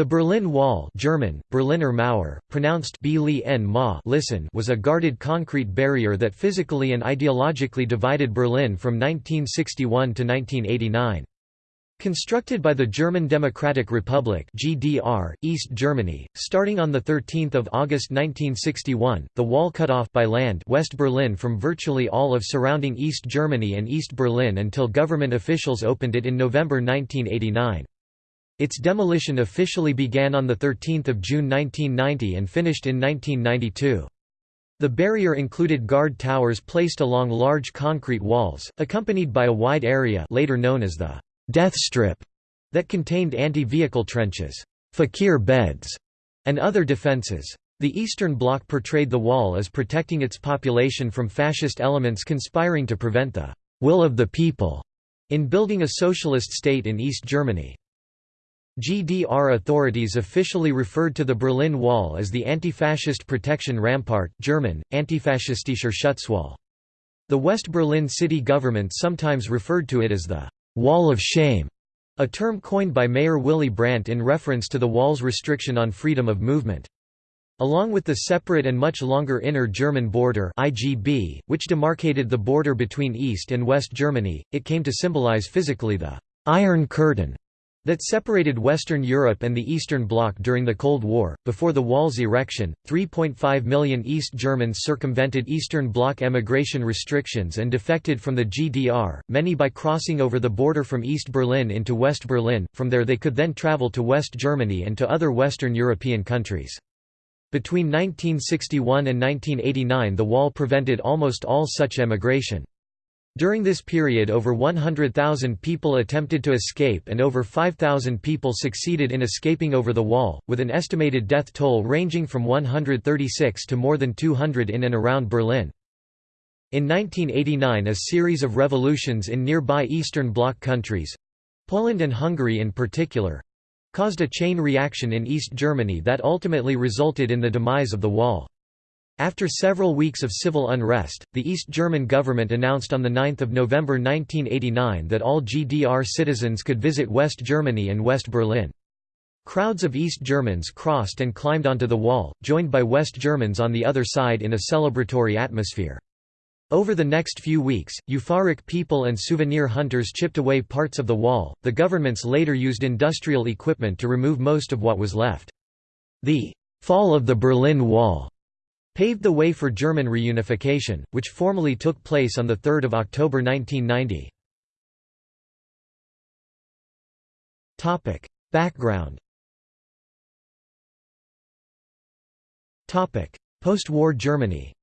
The Berlin Wall German, Berliner Mauer, pronounced Ma listen was a guarded concrete barrier that physically and ideologically divided Berlin from 1961 to 1989. Constructed by the German Democratic Republic (GDR), East Germany, starting on the 13th of August 1961, the wall cut off by land West Berlin from virtually all of surrounding East Germany and East Berlin until government officials opened it in November 1989. Its demolition officially began on 13 June 1990 and finished in 1992. The barrier included guard towers placed along large concrete walls, accompanied by a wide area later known as the «death strip» that contained anti-vehicle trenches, fakir beds, and other defences. The Eastern Bloc portrayed the wall as protecting its population from fascist elements conspiring to prevent the «will of the people» in building a socialist state in East Germany. GDR authorities officially referred to the Berlin Wall as the Anti-Fascist Protection Rampart German, Antifaschistischer Schutzwall. The West Berlin city government sometimes referred to it as the «Wall of Shame», a term coined by Mayor Willy Brandt in reference to the wall's restriction on freedom of movement. Along with the separate and much longer Inner German Border IGB, which demarcated the border between East and West Germany, it came to symbolize physically the «Iron Curtain» that separated Western Europe and the Eastern Bloc during the Cold War. Before the wall's erection, 3.5 million East Germans circumvented Eastern Bloc emigration restrictions and defected from the GDR, many by crossing over the border from East Berlin into West Berlin. From there, they could then travel to West Germany and to other Western European countries. Between 1961 and 1989, the wall prevented almost all such emigration. During this period over 100,000 people attempted to escape and over 5,000 people succeeded in escaping over the wall, with an estimated death toll ranging from 136 to more than 200 in and around Berlin. In 1989 a series of revolutions in nearby Eastern Bloc countries—Poland and Hungary in particular—caused a chain reaction in East Germany that ultimately resulted in the demise of the wall. After several weeks of civil unrest, the East German government announced on 9 November 1989 that all GDR citizens could visit West Germany and West Berlin. Crowds of East Germans crossed and climbed onto the wall, joined by West Germans on the other side in a celebratory atmosphere. Over the next few weeks, euphoric people and souvenir hunters chipped away parts of the wall. The governments later used industrial equipment to remove most of what was left. The fall of the Berlin Wall paved the way for German reunification, which formally took place on 3 October 1990. Background Post-war Germany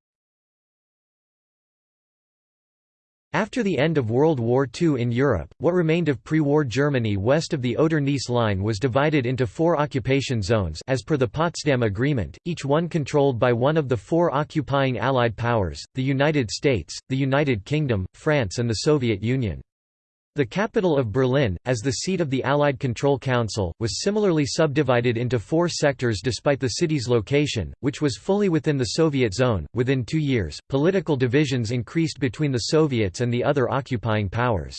After the end of World War II in Europe, what remained of pre-war Germany west of the Oder-Neisse line was divided into four occupation zones as per the Potsdam Agreement, each one controlled by one of the four occupying Allied powers, the United States, the United Kingdom, France and the Soviet Union. The capital of Berlin, as the seat of the Allied Control Council, was similarly subdivided into four sectors despite the city's location, which was fully within the Soviet zone. Within two years, political divisions increased between the Soviets and the other occupying powers.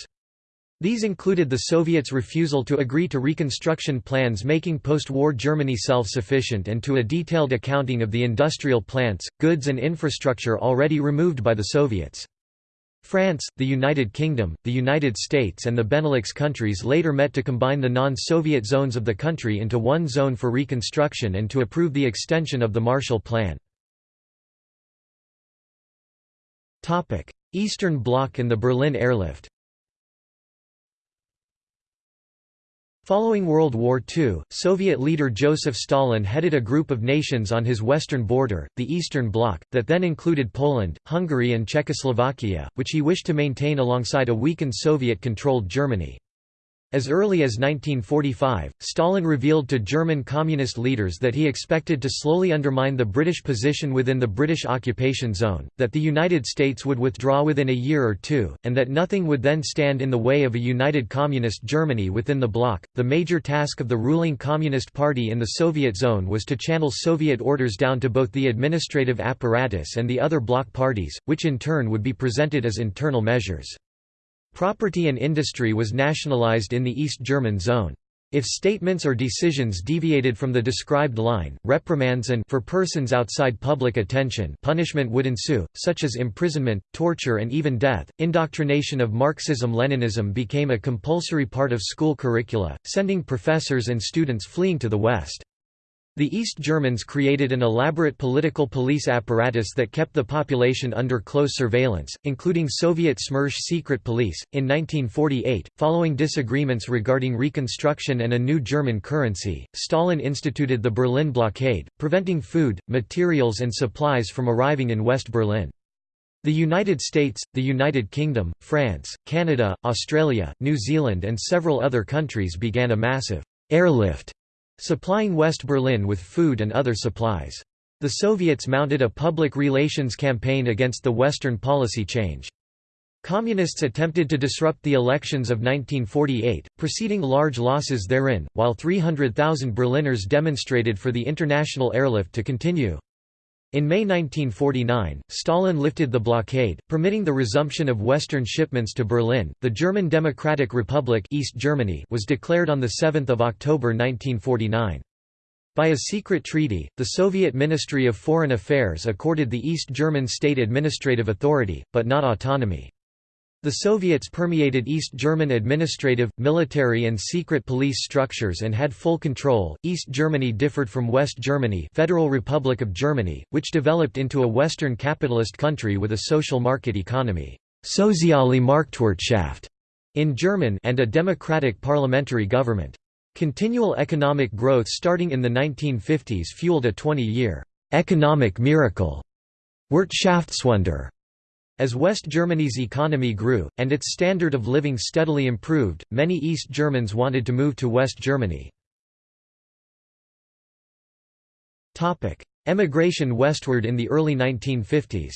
These included the Soviets' refusal to agree to reconstruction plans making post-war Germany self-sufficient and to a detailed accounting of the industrial plants, goods and infrastructure already removed by the Soviets. France, the United Kingdom, the United States and the Benelux countries later met to combine the non-Soviet zones of the country into one zone for reconstruction and to approve the extension of the Marshall Plan. Eastern Bloc and the Berlin airlift Following World War II, Soviet leader Joseph Stalin headed a group of nations on his western border, the Eastern Bloc, that then included Poland, Hungary and Czechoslovakia, which he wished to maintain alongside a weakened Soviet-controlled Germany. As early as 1945, Stalin revealed to German communist leaders that he expected to slowly undermine the British position within the British occupation zone, that the United States would withdraw within a year or two, and that nothing would then stand in the way of a united communist Germany within the bloc. The major task of the ruling Communist Party in the Soviet zone was to channel Soviet orders down to both the administrative apparatus and the other bloc parties, which in turn would be presented as internal measures. Property and industry was nationalized in the East German zone. If statements or decisions deviated from the described line, reprimands and for persons outside public attention punishment would ensue, such as imprisonment, torture and even death. Indoctrination of Marxism-Leninism became a compulsory part of school curricula, sending professors and students fleeing to the West. The East Germans created an elaborate political police apparatus that kept the population under close surveillance, including Soviet Smersh secret police. In 1948, following disagreements regarding reconstruction and a new German currency, Stalin instituted the Berlin blockade, preventing food, materials, and supplies from arriving in West Berlin. The United States, the United Kingdom, France, Canada, Australia, New Zealand, and several other countries began a massive airlift supplying West Berlin with food and other supplies. The Soviets mounted a public relations campaign against the Western policy change. Communists attempted to disrupt the elections of 1948, preceding large losses therein, while 300,000 Berliners demonstrated for the international airlift to continue. In May 1949, Stalin lifted the blockade, permitting the resumption of Western shipments to Berlin. The German Democratic Republic East Germany was declared on 7 October 1949. By a secret treaty, the Soviet Ministry of Foreign Affairs accorded the East German state administrative authority, but not autonomy. The Soviets permeated East German administrative, military and secret police structures and had full control. East Germany differed from West Germany, Federal Republic of Germany, which developed into a western capitalist country with a social market economy, Soziale Marktwirtschaft in German and a democratic parliamentary government. Continual economic growth starting in the 1950s fueled a 20-year economic miracle, Wirtschaftswunder as West Germany's economy grew, and its standard of living steadily improved, many East Germans wanted to move to West Germany. Emigration westward in the early 1950s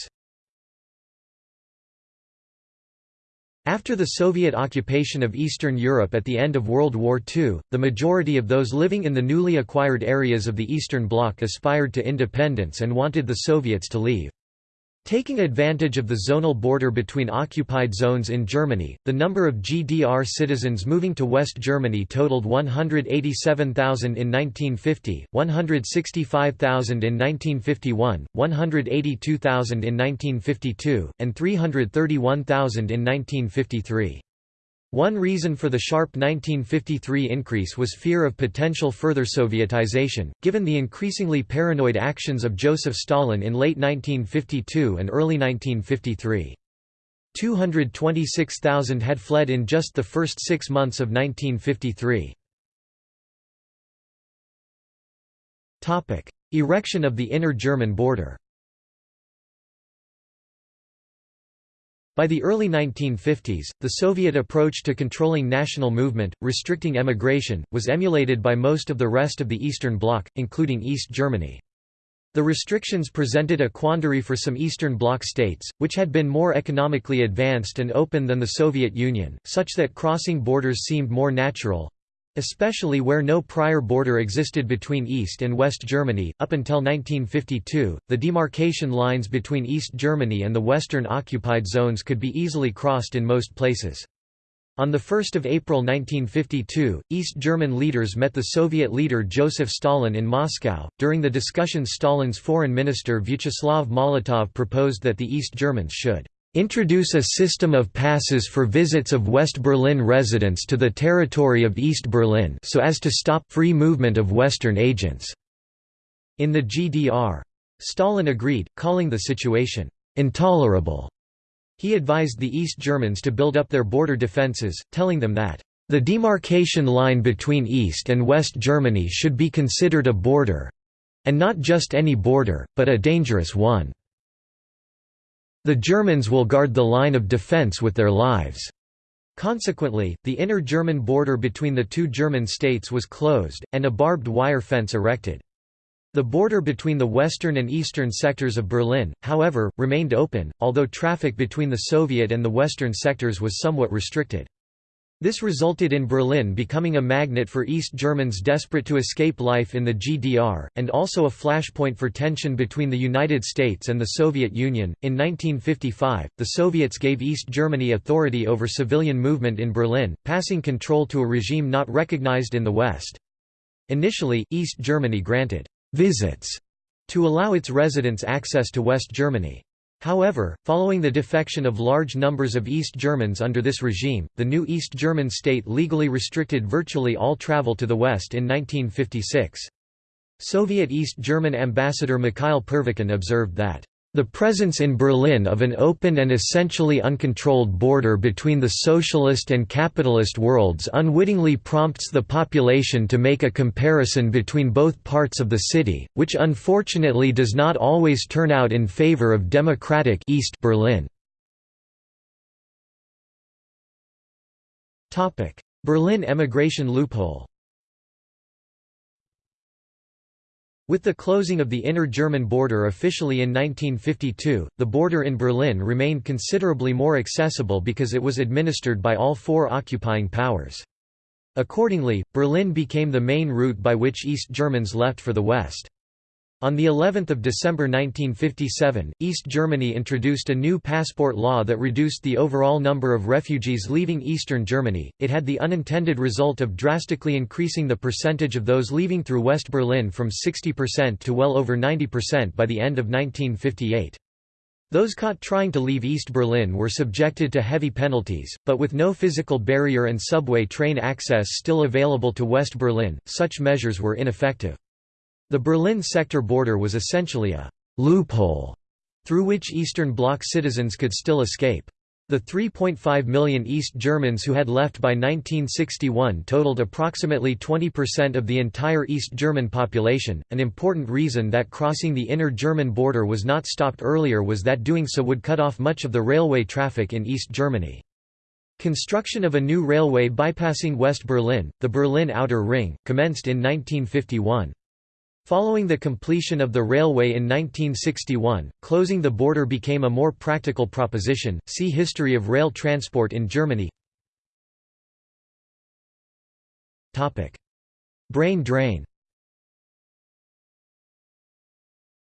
After the Soviet occupation of Eastern Europe at the end of World War II, the majority of those living in the newly acquired areas of the Eastern Bloc aspired to independence and wanted the Soviets to leave. Taking advantage of the zonal border between occupied zones in Germany, the number of GDR citizens moving to West Germany totaled 187,000 in 1950, 165,000 in 1951, 182,000 in 1952, and 331,000 in 1953. One reason for the sharp 1953 increase was fear of potential further Sovietization, given the increasingly paranoid actions of Joseph Stalin in late 1952 and early 1953. 226,000 had fled in just the first six months of 1953. Erection of the inner German border By the early 1950s, the Soviet approach to controlling national movement, restricting emigration, was emulated by most of the rest of the Eastern Bloc, including East Germany. The restrictions presented a quandary for some Eastern Bloc states, which had been more economically advanced and open than the Soviet Union, such that crossing borders seemed more natural, Especially where no prior border existed between East and West Germany. Up until 1952, the demarcation lines between East Germany and the Western occupied zones could be easily crossed in most places. On 1 April 1952, East German leaders met the Soviet leader Joseph Stalin in Moscow. During the discussions, Stalin's foreign minister Vyacheslav Molotov proposed that the East Germans should introduce a system of passes for visits of West Berlin residents to the territory of East Berlin so as to stop free movement of Western agents." In the GDR. Stalin agreed, calling the situation «intolerable». He advised the East Germans to build up their border defences, telling them that the demarcation line between East and West Germany should be considered a border—and not just any border, but a dangerous one. The Germans will guard the line of defense with their lives. Consequently, the inner German border between the two German states was closed, and a barbed wire fence erected. The border between the western and eastern sectors of Berlin, however, remained open, although traffic between the Soviet and the western sectors was somewhat restricted. This resulted in Berlin becoming a magnet for East Germans desperate to escape life in the GDR, and also a flashpoint for tension between the United States and the Soviet Union. In 1955, the Soviets gave East Germany authority over civilian movement in Berlin, passing control to a regime not recognized in the West. Initially, East Germany granted visits to allow its residents access to West Germany. However, following the defection of large numbers of East Germans under this regime, the new East German state legally restricted virtually all travel to the West in 1956. Soviet East German ambassador Mikhail Pervykhin observed that the presence in Berlin of an open and essentially uncontrolled border between the socialist and capitalist worlds unwittingly prompts the population to make a comparison between both parts of the city, which unfortunately does not always turn out in favor of democratic East Berlin. Berlin emigration loophole With the closing of the inner German border officially in 1952, the border in Berlin remained considerably more accessible because it was administered by all four occupying powers. Accordingly, Berlin became the main route by which East Germans left for the West. On the 11th of December 1957, East Germany introduced a new passport law that reduced the overall number of refugees leaving eastern Germany. It had the unintended result of drastically increasing the percentage of those leaving through West Berlin from 60% to well over 90% by the end of 1958. Those caught trying to leave East Berlin were subjected to heavy penalties, but with no physical barrier and subway train access still available to West Berlin, such measures were ineffective. The Berlin sector border was essentially a «loophole» through which Eastern Bloc citizens could still escape. The 3.5 million East Germans who had left by 1961 totaled approximately 20% of the entire East German population. An important reason that crossing the inner German border was not stopped earlier was that doing so would cut off much of the railway traffic in East Germany. Construction of a new railway bypassing West Berlin, the Berlin Outer Ring, commenced in 1951. Following the completion of the railway in 1961, closing the border became a more practical proposition. See History of rail transport in Germany. Topic: Brain drain.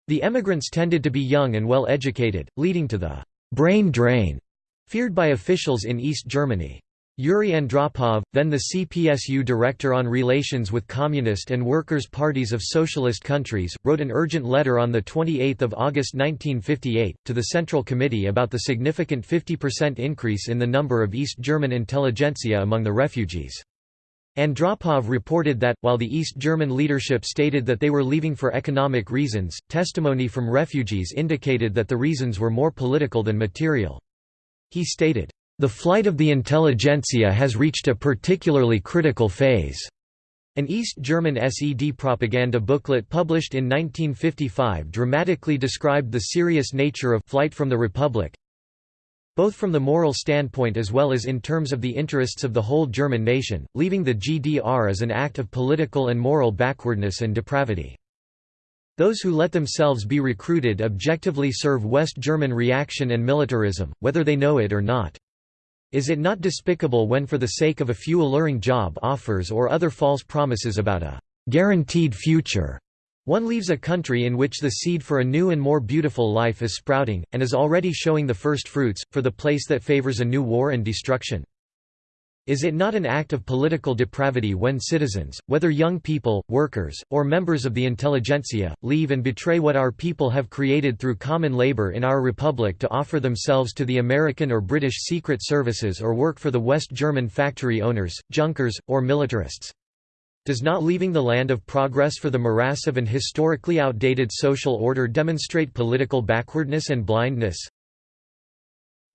The emigrants tended to be young and well educated, leading to the brain drain feared by officials in East Germany. Yuri Andropov, then the CPSU Director on Relations with Communist and Workers' Parties of Socialist Countries, wrote an urgent letter on 28 August 1958, to the Central Committee about the significant 50% increase in the number of East German intelligentsia among the refugees. Andropov reported that, while the East German leadership stated that they were leaving for economic reasons, testimony from refugees indicated that the reasons were more political than material. He stated, the flight of the intelligentsia has reached a particularly critical phase. An East German SED propaganda booklet published in 1955 dramatically described the serious nature of flight from the Republic, both from the moral standpoint as well as in terms of the interests of the whole German nation, leaving the GDR as an act of political and moral backwardness and depravity. Those who let themselves be recruited objectively serve West German reaction and militarism, whether they know it or not. Is it not despicable when for the sake of a few alluring job offers or other false promises about a guaranteed future, one leaves a country in which the seed for a new and more beautiful life is sprouting, and is already showing the first fruits, for the place that favors a new war and destruction? Is it not an act of political depravity when citizens, whether young people, workers, or members of the intelligentsia, leave and betray what our people have created through common labor in our republic to offer themselves to the American or British secret services or work for the West German factory owners, junkers, or militarists? Does not leaving the land of progress for the morass of an historically outdated social order demonstrate political backwardness and blindness?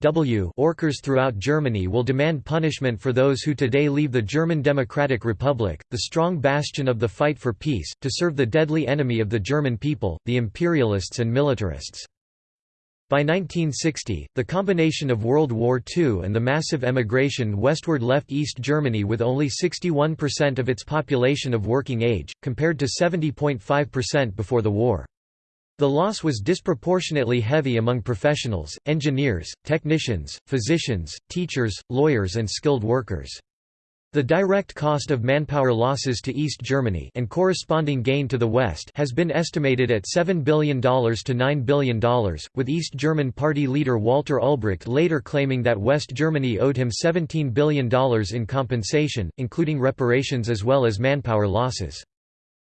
W Orkers throughout Germany will demand punishment for those who today leave the German Democratic Republic, the strong bastion of the fight for peace, to serve the deadly enemy of the German people, the imperialists and militarists. By 1960, the combination of World War II and the massive emigration westward left East Germany with only 61% of its population of working age, compared to 70.5% before the war. The loss was disproportionately heavy among professionals, engineers, technicians, physicians, teachers, lawyers and skilled workers. The direct cost of manpower losses to East Germany and corresponding gain to the West has been estimated at $7 billion to $9 billion, with East German party leader Walter Ulbricht later claiming that West Germany owed him $17 billion in compensation, including reparations as well as manpower losses.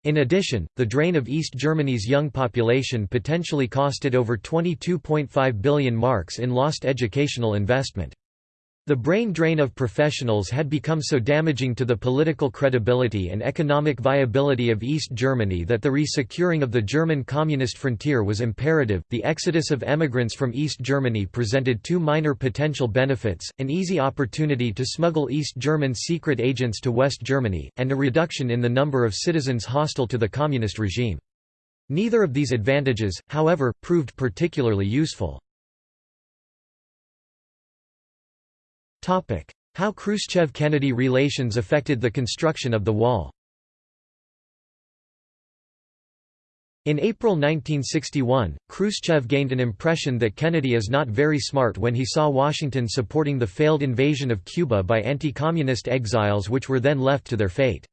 In addition, the drain of East Germany's young population potentially costed over 22.5 billion marks in lost educational investment. The brain drain of professionals had become so damaging to the political credibility and economic viability of East Germany that the resecuring of the German communist frontier was imperative. The exodus of emigrants from East Germany presented two minor potential benefits an easy opportunity to smuggle East German secret agents to West Germany, and a reduction in the number of citizens hostile to the communist regime. Neither of these advantages, however, proved particularly useful. How Khrushchev–Kennedy relations affected the construction of the wall In April 1961, Khrushchev gained an impression that Kennedy is not very smart when he saw Washington supporting the failed invasion of Cuba by anti-communist exiles which were then left to their fate.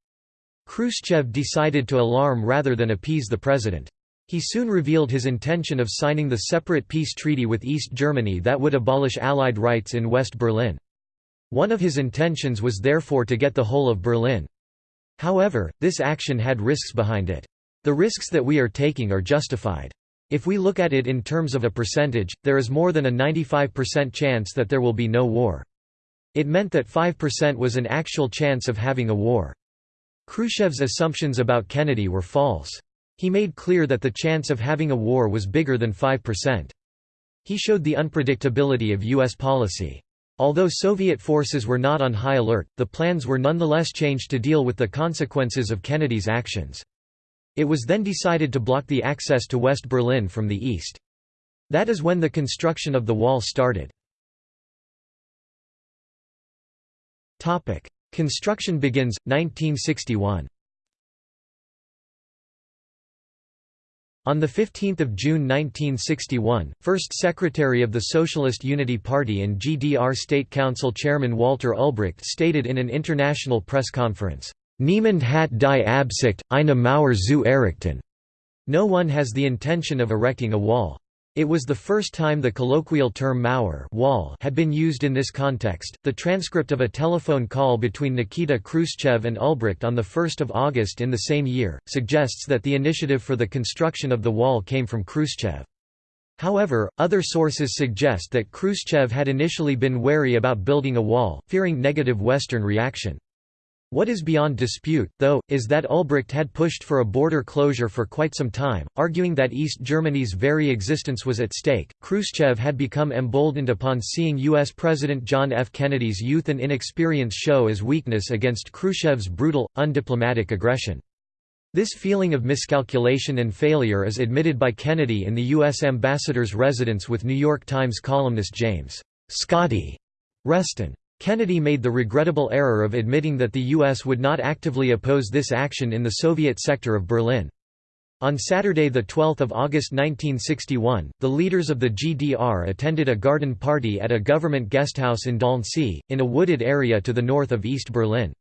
Khrushchev decided to alarm rather than appease the president. He soon revealed his intention of signing the separate peace treaty with East Germany that would abolish Allied rights in West Berlin. One of his intentions was therefore to get the whole of Berlin. However, this action had risks behind it. The risks that we are taking are justified. If we look at it in terms of a percentage, there is more than a 95% chance that there will be no war. It meant that 5% was an actual chance of having a war. Khrushchev's assumptions about Kennedy were false. He made clear that the chance of having a war was bigger than 5%. He showed the unpredictability of U.S. policy. Although Soviet forces were not on high alert, the plans were nonetheless changed to deal with the consequences of Kennedy's actions. It was then decided to block the access to West Berlin from the east. That is when the construction of the wall started. Construction begins, 1961 On 15 June 1961, First Secretary of the Socialist Unity Party and GDR State Council Chairman Walter Ulbricht stated in an international press conference, Niemand hat die Absicht, eine Mauer zu errichten. No one has the intention of erecting a wall. It was the first time the colloquial term Mauer wall had been used in this context. The transcript of a telephone call between Nikita Khrushchev and Ulbricht on 1 August in the same year, suggests that the initiative for the construction of the wall came from Khrushchev. However, other sources suggest that Khrushchev had initially been wary about building a wall, fearing negative Western reaction. What is beyond dispute, though, is that Ulbricht had pushed for a border closure for quite some time, arguing that East Germany's very existence was at stake. Khrushchev had become emboldened upon seeing U.S. President John F. Kennedy's youth and inexperience show as weakness against Khrushchev's brutal, undiplomatic aggression. This feeling of miscalculation and failure is admitted by Kennedy in the U.S. ambassador's residence with New York Times columnist James Scotty Reston. Kennedy made the regrettable error of admitting that the U.S. would not actively oppose this action in the Soviet sector of Berlin. On Saturday 12 August 1961, the leaders of the GDR attended a garden party at a government guesthouse in Döllnsee, in a wooded area to the north of East Berlin.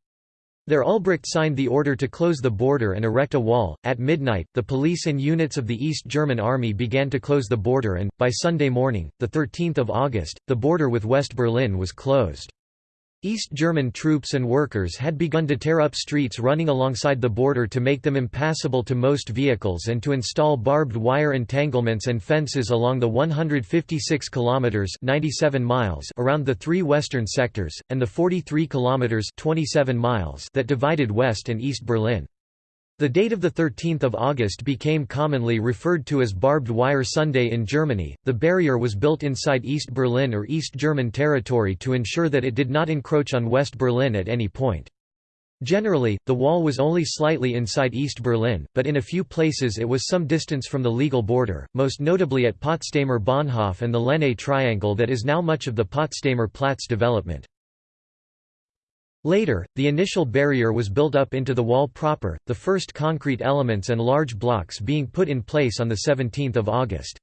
There Ulbricht signed the order to close the border and erect a wall. At midnight, the police and units of the East German Army began to close the border and, by Sunday morning, 13 August, the border with West Berlin was closed. East German troops and workers had begun to tear up streets running alongside the border to make them impassable to most vehicles and to install barbed wire entanglements and fences along the 156 kilometers 97 miles around the three western sectors and the 43 kilometers 27 miles that divided West and East Berlin. The date of 13 August became commonly referred to as Barbed Wire Sunday in Germany. The barrier was built inside East Berlin or East German territory to ensure that it did not encroach on West Berlin at any point. Generally, the wall was only slightly inside East Berlin, but in a few places it was some distance from the legal border, most notably at Potsdamer Bahnhof and the Lenne Triangle that is now much of the Potsdamer Platz development. Later, the initial barrier was built up into the wall proper, the first concrete elements and large blocks being put in place on 17 August.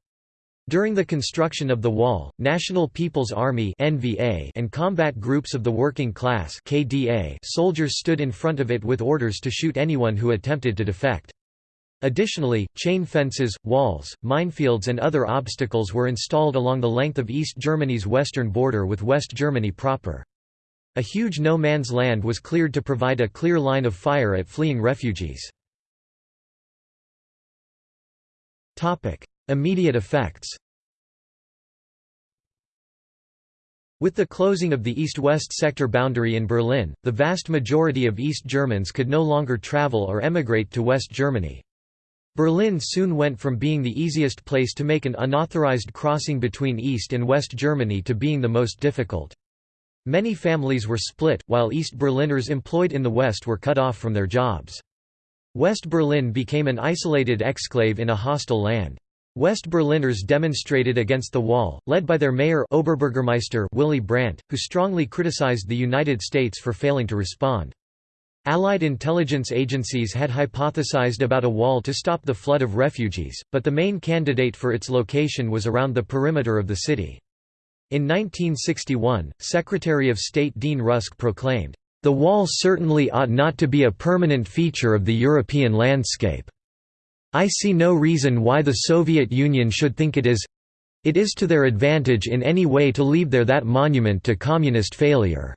During the construction of the wall, National People's Army (NVA) and combat groups of the working class (KDA) soldiers stood in front of it with orders to shoot anyone who attempted to defect. Additionally, chain fences, walls, minefields and other obstacles were installed along the length of East Germany's western border with West Germany proper. A huge no man's land was cleared to provide a clear line of fire at fleeing refugees. Immediate effects With the closing of the east-west sector boundary in Berlin, the vast majority of East Germans could no longer travel or emigrate to West Germany. Berlin soon went from being the easiest place to make an unauthorized crossing between East and West Germany to being the most difficult. Many families were split, while East Berliners employed in the West were cut off from their jobs. West Berlin became an isolated exclave in a hostile land. West Berliners demonstrated against the wall, led by their mayor Oberbürgermeister Willy Brandt, who strongly criticized the United States for failing to respond. Allied intelligence agencies had hypothesized about a wall to stop the flood of refugees, but the main candidate for its location was around the perimeter of the city. In 1961, Secretary of State Dean Rusk proclaimed, the wall certainly ought not to be a permanent feature of the European landscape. I see no reason why the Soviet Union should think it is it is to their advantage in any way to leave there that monument to communist failure."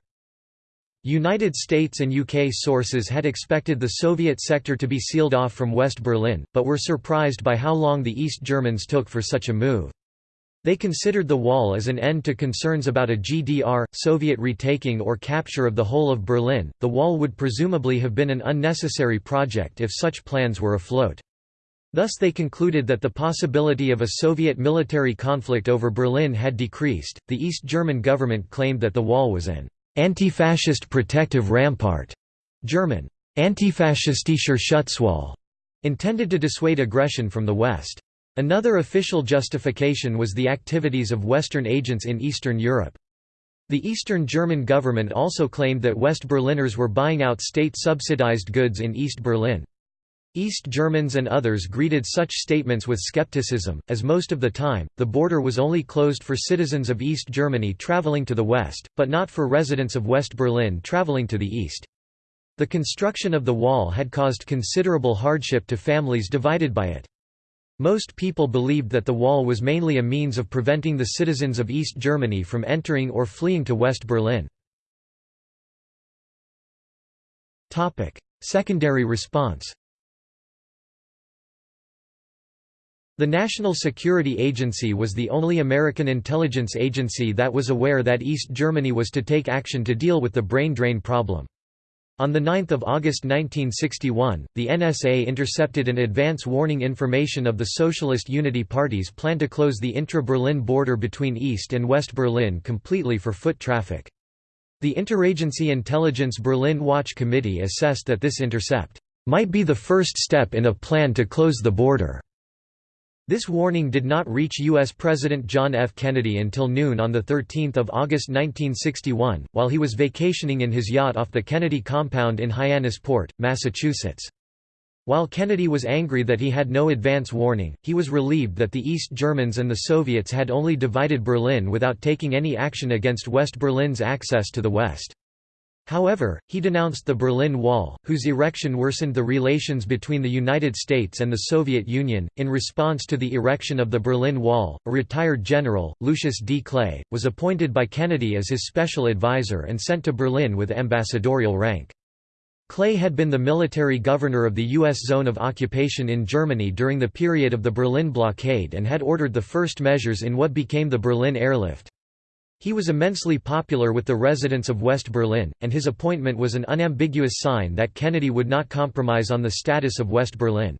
United States and UK sources had expected the Soviet sector to be sealed off from West Berlin, but were surprised by how long the East Germans took for such a move. They considered the wall as an end to concerns about a GDR, Soviet retaking or capture of the whole of Berlin. The wall would presumably have been an unnecessary project if such plans were afloat. Thus they concluded that the possibility of a Soviet military conflict over Berlin had decreased. The East German government claimed that the wall was an anti-fascist protective rampart, German antifaschistischer Schutzwall, intended to dissuade aggression from the West. Another official justification was the activities of Western agents in Eastern Europe. The Eastern German government also claimed that West Berliners were buying out state-subsidized goods in East Berlin. East Germans and others greeted such statements with skepticism, as most of the time, the border was only closed for citizens of East Germany traveling to the west, but not for residents of West Berlin traveling to the east. The construction of the wall had caused considerable hardship to families divided by it. Most people believed that the wall was mainly a means of preventing the citizens of East Germany from entering or fleeing to West Berlin. Secondary response The National Security Agency was the only American intelligence agency that was aware that East Germany was to take action to deal with the brain drain problem. On 9 August 1961, the NSA intercepted an advance warning information of the Socialist Unity Party's plan to close the intra-Berlin border between East and West Berlin completely for foot traffic. The Interagency Intelligence Berlin Watch Committee assessed that this intercept might be the first step in a plan to close the border. This warning did not reach U.S. President John F. Kennedy until noon on 13 August 1961, while he was vacationing in his yacht off the Kennedy compound in Hyannisport, Massachusetts. While Kennedy was angry that he had no advance warning, he was relieved that the East Germans and the Soviets had only divided Berlin without taking any action against West Berlin's access to the West. However, he denounced the Berlin Wall, whose erection worsened the relations between the United States and the Soviet Union. In response to the erection of the Berlin Wall, a retired general, Lucius D. Clay, was appointed by Kennedy as his special advisor and sent to Berlin with ambassadorial rank. Clay had been the military governor of the U.S. zone of occupation in Germany during the period of the Berlin blockade and had ordered the first measures in what became the Berlin airlift. He was immensely popular with the residents of West Berlin, and his appointment was an unambiguous sign that Kennedy would not compromise on the status of West Berlin.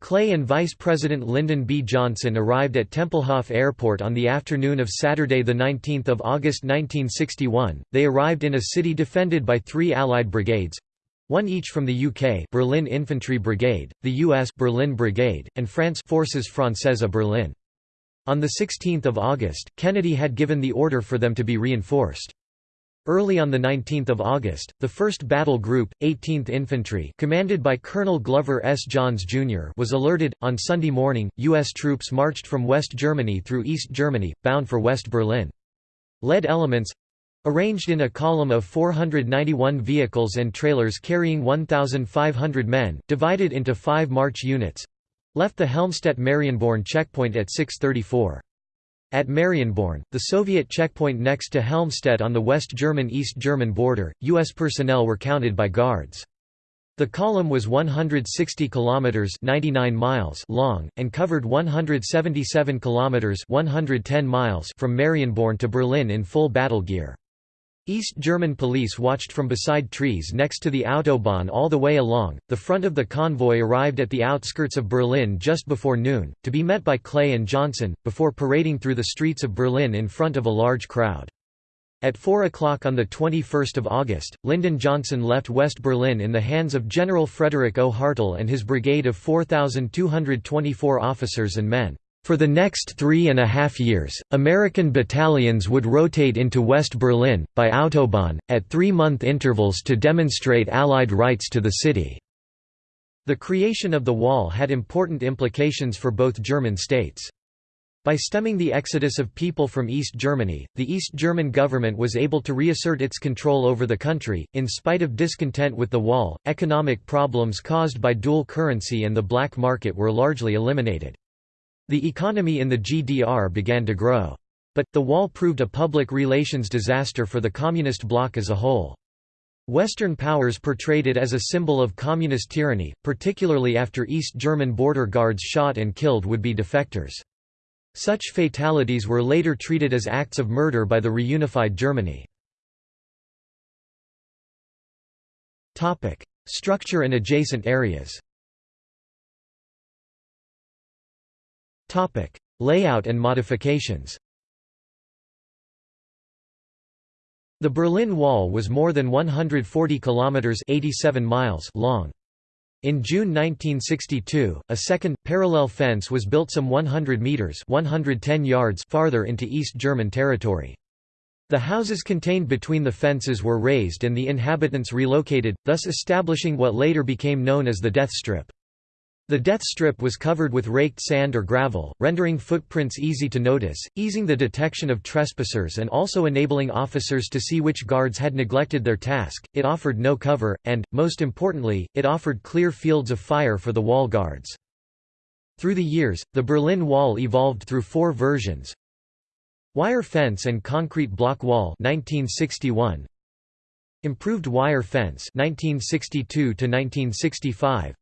Clay and Vice President Lyndon B. Johnson arrived at Tempelhof Airport on the afternoon of Saturday 19 August 1961. They arrived in a city defended by three Allied brigades, one each from the UK Berlin Infantry Brigade, the US Berlin Brigade, and France Forces Françaises Berlin. On 16 August, Kennedy had given the order for them to be reinforced. Early on 19 August, the 1st Battle Group, 18th Infantry commanded by Colonel Glover S. Johns, Jr. was alerted. On Sunday morning, U.S. troops marched from West Germany through East Germany, bound for West Berlin. Lead elements—arranged in a column of 491 vehicles and trailers carrying 1,500 men, divided into five march units—left the Helmstedt-Marienborn checkpoint at 634. At Marienborn, the Soviet checkpoint next to Helmstedt on the West German-East German border, U.S. personnel were counted by guards. The column was 160 kilometers 99 miles long and covered 177 kilometers 110 miles from Marienborn to Berlin in full battle gear. East German police watched from beside trees next to the Autobahn all the way along. The front of the convoy arrived at the outskirts of Berlin just before noon, to be met by Clay and Johnson, before parading through the streets of Berlin in front of a large crowd. At 4 o'clock on 21 August, Lyndon Johnson left West Berlin in the hands of General Frederick O. Hartel and his brigade of 4,224 officers and men. For the next three and a half years, American battalions would rotate into West Berlin, by Autobahn, at three-month intervals to demonstrate Allied rights to the city. The creation of the wall had important implications for both German states. By stemming the exodus of people from East Germany, the East German government was able to reassert its control over the country. In spite of discontent with the wall, economic problems caused by dual currency and the black market were largely eliminated. The economy in the GDR began to grow. But, the wall proved a public relations disaster for the communist bloc as a whole. Western powers portrayed it as a symbol of communist tyranny, particularly after East German border guards shot and killed would-be defectors. Such fatalities were later treated as acts of murder by the reunified Germany. Structure and adjacent areas Topic: Layout and modifications. The Berlin Wall was more than 140 kilometers (87 miles) long. In June 1962, a second, parallel fence was built some 100 metres 110 yards farther into East German territory. The houses contained between the fences were razed and the inhabitants relocated, thus establishing what later became known as the Death Strip. The death strip was covered with raked sand or gravel, rendering footprints easy to notice, easing the detection of trespassers and also enabling officers to see which guards had neglected their task. It offered no cover, and, most importantly, it offered clear fields of fire for the wall guards. Through the years, the Berlin Wall evolved through four versions. Wire fence and concrete block wall 1961. Improved wire fence 1962 to 1965.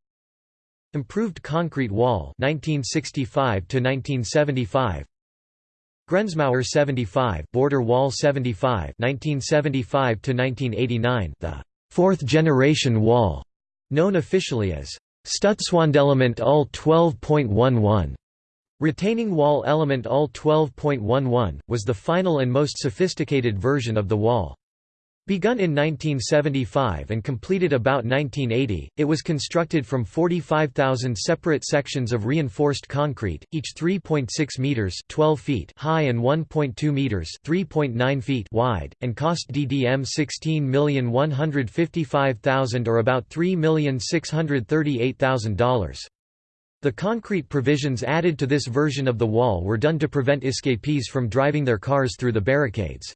Improved concrete wall 1965 to 1975 Grenzmauer 75 border wall 75 1975 to 1989 the fourth generation wall known officially as Stützwandelement UL 12.11 retaining wall element UL 12.11 was the final and most sophisticated version of the wall Begun in 1975 and completed about 1980, it was constructed from 45,000 separate sections of reinforced concrete, each 3.6 meters (12 feet) high and 1.2 meters (3.9 feet) wide, and cost DDM 16,155,000 or about $3,638,000. The concrete provisions added to this version of the wall were done to prevent escapees from driving their cars through the barricades.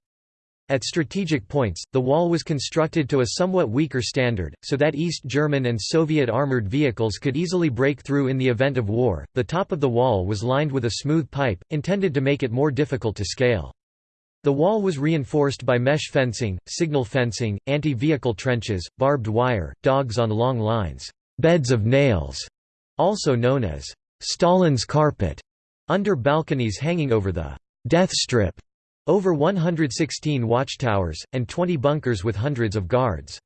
At strategic points, the wall was constructed to a somewhat weaker standard, so that East German and Soviet armored vehicles could easily break through in the event of war. The top of the wall was lined with a smooth pipe, intended to make it more difficult to scale. The wall was reinforced by mesh fencing, signal fencing, anti-vehicle trenches, barbed wire, dogs on long lines, beds of nails, also known as Stalin's carpet, under balconies hanging over the death strip over 116 watchtowers, and 20 bunkers with hundreds of guards.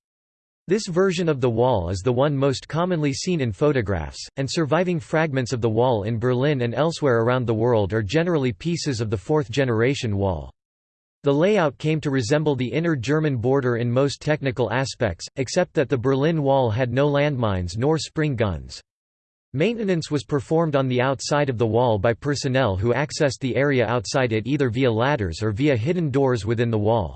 This version of the wall is the one most commonly seen in photographs, and surviving fragments of the wall in Berlin and elsewhere around the world are generally pieces of the fourth-generation wall. The layout came to resemble the inner German border in most technical aspects, except that the Berlin Wall had no landmines nor spring guns. Maintenance was performed on the outside of the wall by personnel who accessed the area outside it either via ladders or via hidden doors within the wall.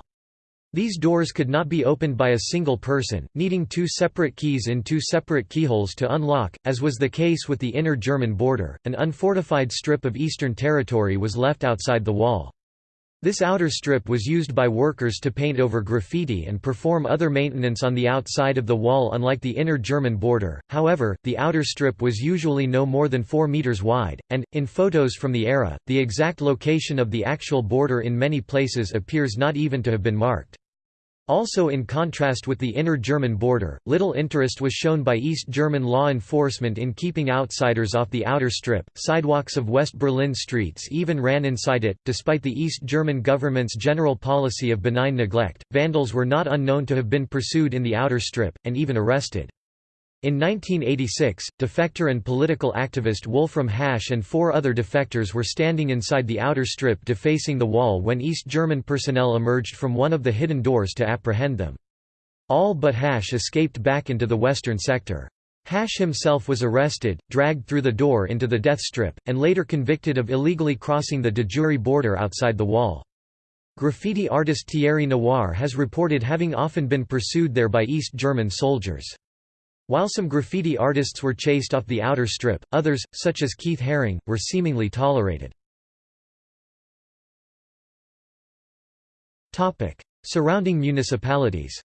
These doors could not be opened by a single person, needing two separate keys in two separate keyholes to unlock, as was the case with the inner German border. An unfortified strip of eastern territory was left outside the wall. This outer strip was used by workers to paint over graffiti and perform other maintenance on the outside of the wall unlike the inner German border, however, the outer strip was usually no more than 4 meters wide, and, in photos from the era, the exact location of the actual border in many places appears not even to have been marked. Also in contrast with the inner German border, little interest was shown by East German law enforcement in keeping outsiders off the outer strip. Sidewalks of West Berlin streets even ran inside it. Despite the East German government's general policy of benign neglect, vandals were not unknown to have been pursued in the outer strip, and even arrested. In 1986, defector and political activist Wolfram Hasch and four other defectors were standing inside the outer strip defacing the wall when East German personnel emerged from one of the hidden doors to apprehend them. All but Hasch escaped back into the western sector. Hasch himself was arrested, dragged through the door into the death strip, and later convicted of illegally crossing the de jure border outside the wall. Graffiti artist Thierry Noir has reported having often been pursued there by East German soldiers. While some graffiti artists were chased off the outer strip, others, such as Keith Haring, were seemingly tolerated. Surrounding municipalities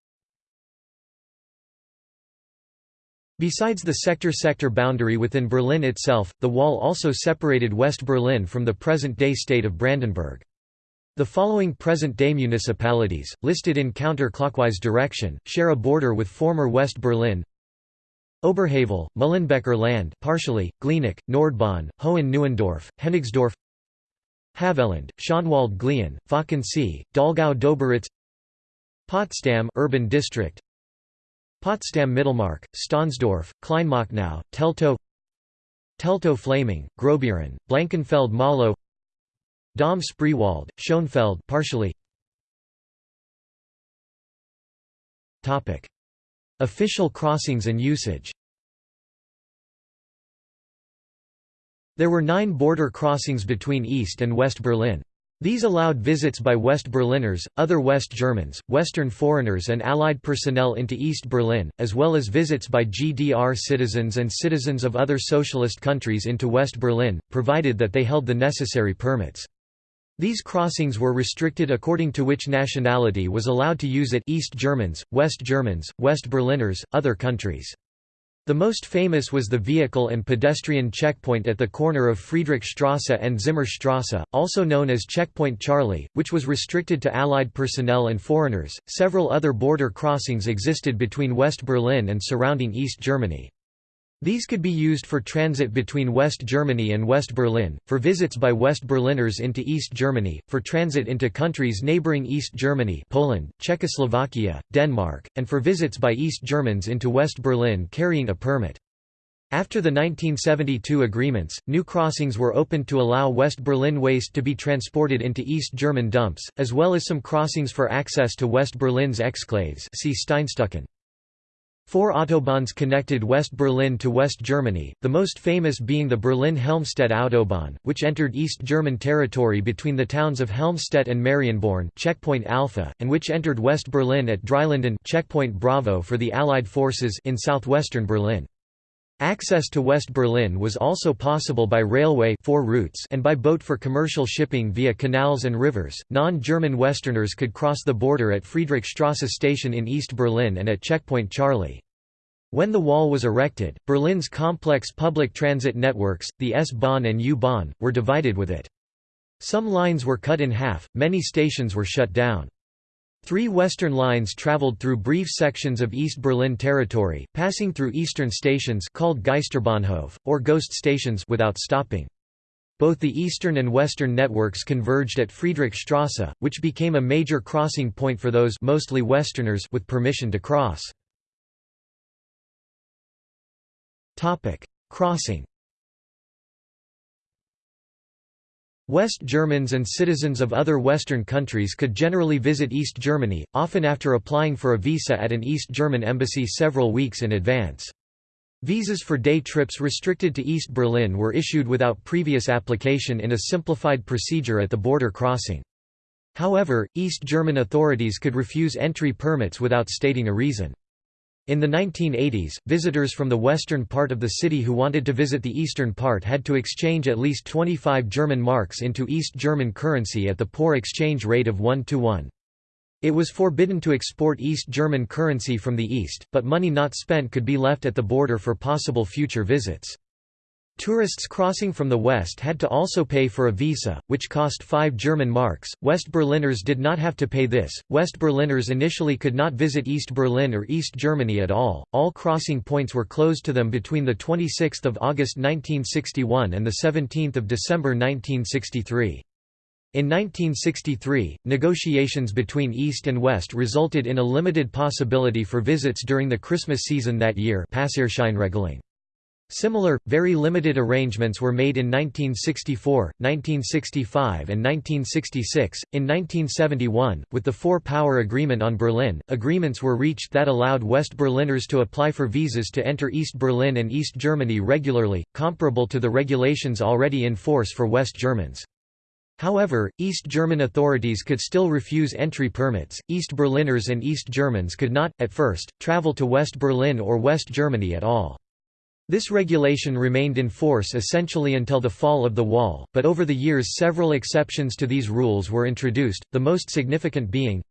Besides the sector-sector boundary within Berlin itself, the wall also separated West Berlin from the present-day state of Brandenburg. The following present-day municipalities, listed in counter-clockwise direction, share a border with former West Berlin Oberhavel, Mühlenbecker Land partially, Glienicke, Nordbahn, Hohen-Neuendorf, Hennigsdorf Havelland, Schönwald Glien, Falkensee, Dallgow Döberitz Potsdam urban district Potsdam Mittelmark, Stahnsdorf, Kleinmachnow, Teltow Teltow Fläming, Großbeeren, Blankenfelde Mahlow Dahme Spreewald, Schönefeld partially. Topic Official crossings and usage There were nine border crossings between East and West Berlin. These allowed visits by West Berliners, other West Germans, Western foreigners and Allied personnel into East Berlin, as well as visits by GDR citizens and citizens of other socialist countries into West Berlin, provided that they held the necessary permits. These crossings were restricted according to which nationality was allowed to use it East Germans, West Germans, West Berliners, other countries. The most famous was the vehicle and pedestrian checkpoint at the corner of Friedrichstrasse and Zimmerstrasse, also known as Checkpoint Charlie, which was restricted to Allied personnel and foreigners. Several other border crossings existed between West Berlin and surrounding East Germany. These could be used for transit between West Germany and West Berlin, for visits by West Berliners into East Germany, for transit into countries neighboring East Germany Poland, Czechoslovakia, Denmark, and for visits by East Germans into West Berlin carrying a permit. After the 1972 agreements, new crossings were opened to allow West Berlin waste to be transported into East German dumps, as well as some crossings for access to West Berlin's exclaves see Steinstücken. Four autobahns connected West Berlin to West Germany, the most famous being the Berlin-Helmstedt Autobahn, which entered East German territory between the towns of Helmstedt and Marienborn checkpoint Alpha, and which entered West Berlin at Dreilinden checkpoint Bravo for the Allied forces in southwestern Berlin. Access to West Berlin was also possible by railway four routes and by boat for commercial shipping via canals and rivers. Non-German Westerners could cross the border at Friedrichstrasse station in East Berlin and at Checkpoint Charlie. When the wall was erected, Berlin's complex public transit networks, the S-Bahn and U-Bahn, were divided with it. Some lines were cut in half, many stations were shut down. Three western lines traveled through brief sections of East Berlin territory, passing through eastern stations called Geisterbahnhof, or ghost stations without stopping. Both the eastern and western networks converged at Friedrichstrasse, which became a major crossing point for those mostly westerners with permission to cross. Crossing West Germans and citizens of other Western countries could generally visit East Germany, often after applying for a visa at an East German embassy several weeks in advance. Visas for day trips restricted to East Berlin were issued without previous application in a simplified procedure at the border crossing. However, East German authorities could refuse entry permits without stating a reason. In the 1980s, visitors from the western part of the city who wanted to visit the eastern part had to exchange at least 25 German marks into East German currency at the poor exchange rate of 1 to 1. It was forbidden to export East German currency from the east, but money not spent could be left at the border for possible future visits. Tourists crossing from the west had to also pay for a visa, which cost 5 German marks. West Berliners did not have to pay this. West Berliners initially could not visit East Berlin or East Germany at all. All crossing points were closed to them between the 26th of August 1961 and the 17th of December 1963. In 1963, negotiations between East and West resulted in a limited possibility for visits during the Christmas season that year Similar, very limited arrangements were made in 1964, 1965 and 1966. In 1971, with the Four-Power Agreement on Berlin, agreements were reached that allowed West Berliners to apply for visas to enter East Berlin and East Germany regularly, comparable to the regulations already in force for West Germans. However, East German authorities could still refuse entry permits. East Berliners and East Germans could not, at first, travel to West Berlin or West Germany at all. This regulation remained in force essentially until the fall of the wall, but over the years several exceptions to these rules were introduced, the most significant being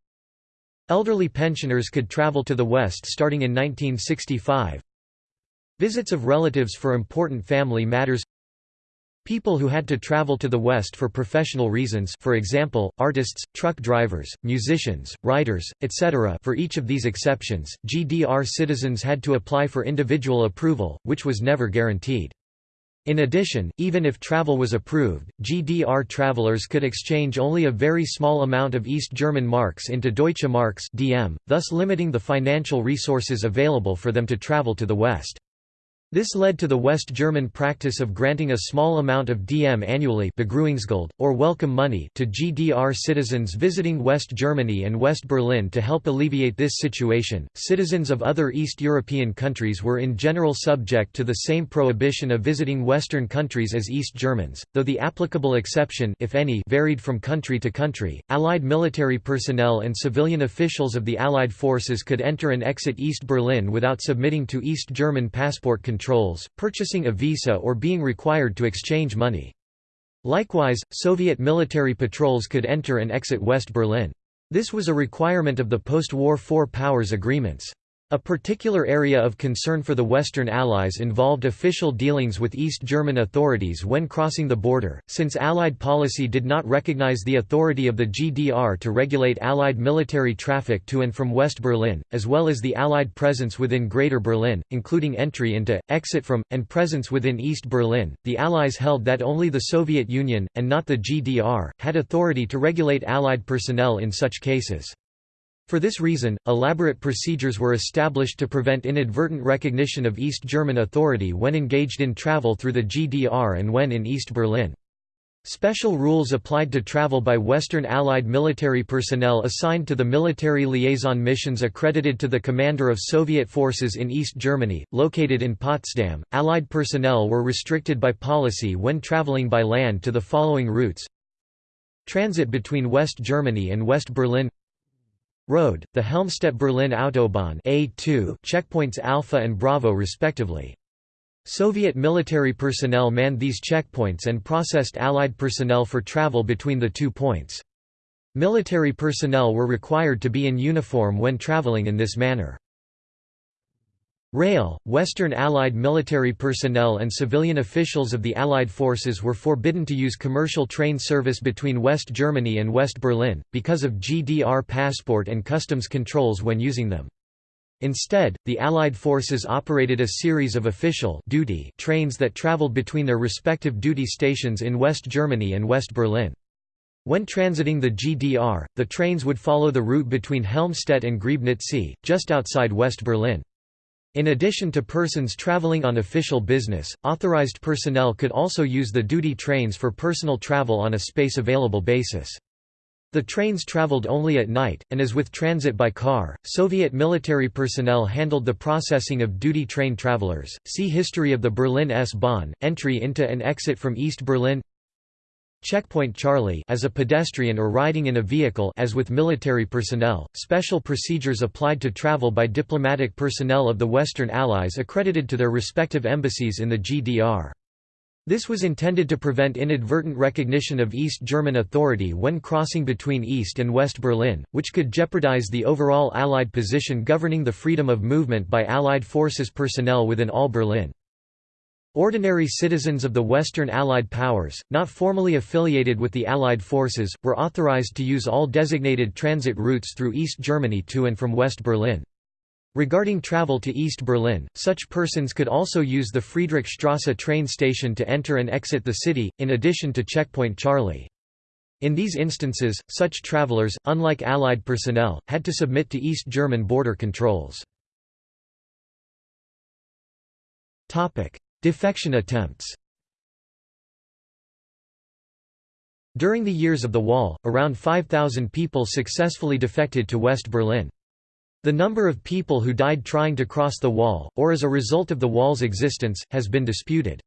Elderly pensioners could travel to the west starting in 1965 Visits of relatives for important family matters People who had to travel to the West for professional reasons for example, artists, truck drivers, musicians, writers, etc. for each of these exceptions, GDR citizens had to apply for individual approval, which was never guaranteed. In addition, even if travel was approved, GDR travelers could exchange only a very small amount of East German marks into Deutsche Marks DM, thus limiting the financial resources available for them to travel to the West. This led to the West German practice of granting a small amount of DM annually or welcome money to GDR citizens visiting West Germany and West Berlin to help alleviate this situation. Citizens of other East European countries were in general subject to the same prohibition of visiting Western countries as East Germans, though the applicable exception if any varied from country to country. Allied military personnel and civilian officials of the Allied forces could enter and exit East Berlin without submitting to East German passport control controls, purchasing a visa or being required to exchange money. Likewise, Soviet military patrols could enter and exit West Berlin. This was a requirement of the post-war Four Powers agreements. A particular area of concern for the Western Allies involved official dealings with East German authorities when crossing the border, since Allied policy did not recognize the authority of the GDR to regulate Allied military traffic to and from West Berlin, as well as the Allied presence within Greater Berlin, including entry into, exit from, and presence within East Berlin. The Allies held that only the Soviet Union, and not the GDR, had authority to regulate Allied personnel in such cases. For this reason, elaborate procedures were established to prevent inadvertent recognition of East German authority when engaged in travel through the GDR and when in East Berlin. Special rules applied to travel by Western Allied military personnel assigned to the military liaison missions accredited to the commander of Soviet forces in East Germany, located in Potsdam. Allied personnel were restricted by policy when traveling by land to the following routes Transit between West Germany and West Berlin Road, the Helmstedt-Berlin Autobahn A2 checkpoints Alpha and Bravo respectively. Soviet military personnel manned these checkpoints and processed Allied personnel for travel between the two points. Military personnel were required to be in uniform when traveling in this manner. Rail, Western Allied military personnel and civilian officials of the Allied forces were forbidden to use commercial train service between West Germany and West Berlin, because of GDR passport and customs controls when using them. Instead, the Allied forces operated a series of official duty trains that traveled between their respective duty stations in West Germany and West Berlin. When transiting the GDR, the trains would follow the route between Helmstedt and Griebnitz, just outside West Berlin. In addition to persons traveling on official business, authorized personnel could also use the duty trains for personal travel on a space-available basis. The trains traveled only at night, and as with transit by car, Soviet military personnel handled the processing of duty train travelers. See History of the Berlin S-Bahn, entry into and exit from East Berlin Checkpoint Charlie as a pedestrian or riding in a vehicle as with military personnel, special procedures applied to travel by diplomatic personnel of the Western Allies accredited to their respective embassies in the GDR. This was intended to prevent inadvertent recognition of East German authority when crossing between East and West Berlin, which could jeopardize the overall Allied position governing the freedom of movement by Allied forces personnel within all Berlin. Ordinary citizens of the Western Allied powers, not formally affiliated with the Allied forces, were authorized to use all designated transit routes through East Germany to and from West Berlin. Regarding travel to East Berlin, such persons could also use the Friedrichstrasse train station to enter and exit the city, in addition to Checkpoint Charlie. In these instances, such travelers, unlike Allied personnel, had to submit to East German border controls. Defection attempts During the years of the Wall, around 5,000 people successfully defected to West Berlin. The number of people who died trying to cross the wall, or as a result of the wall's existence, has been disputed.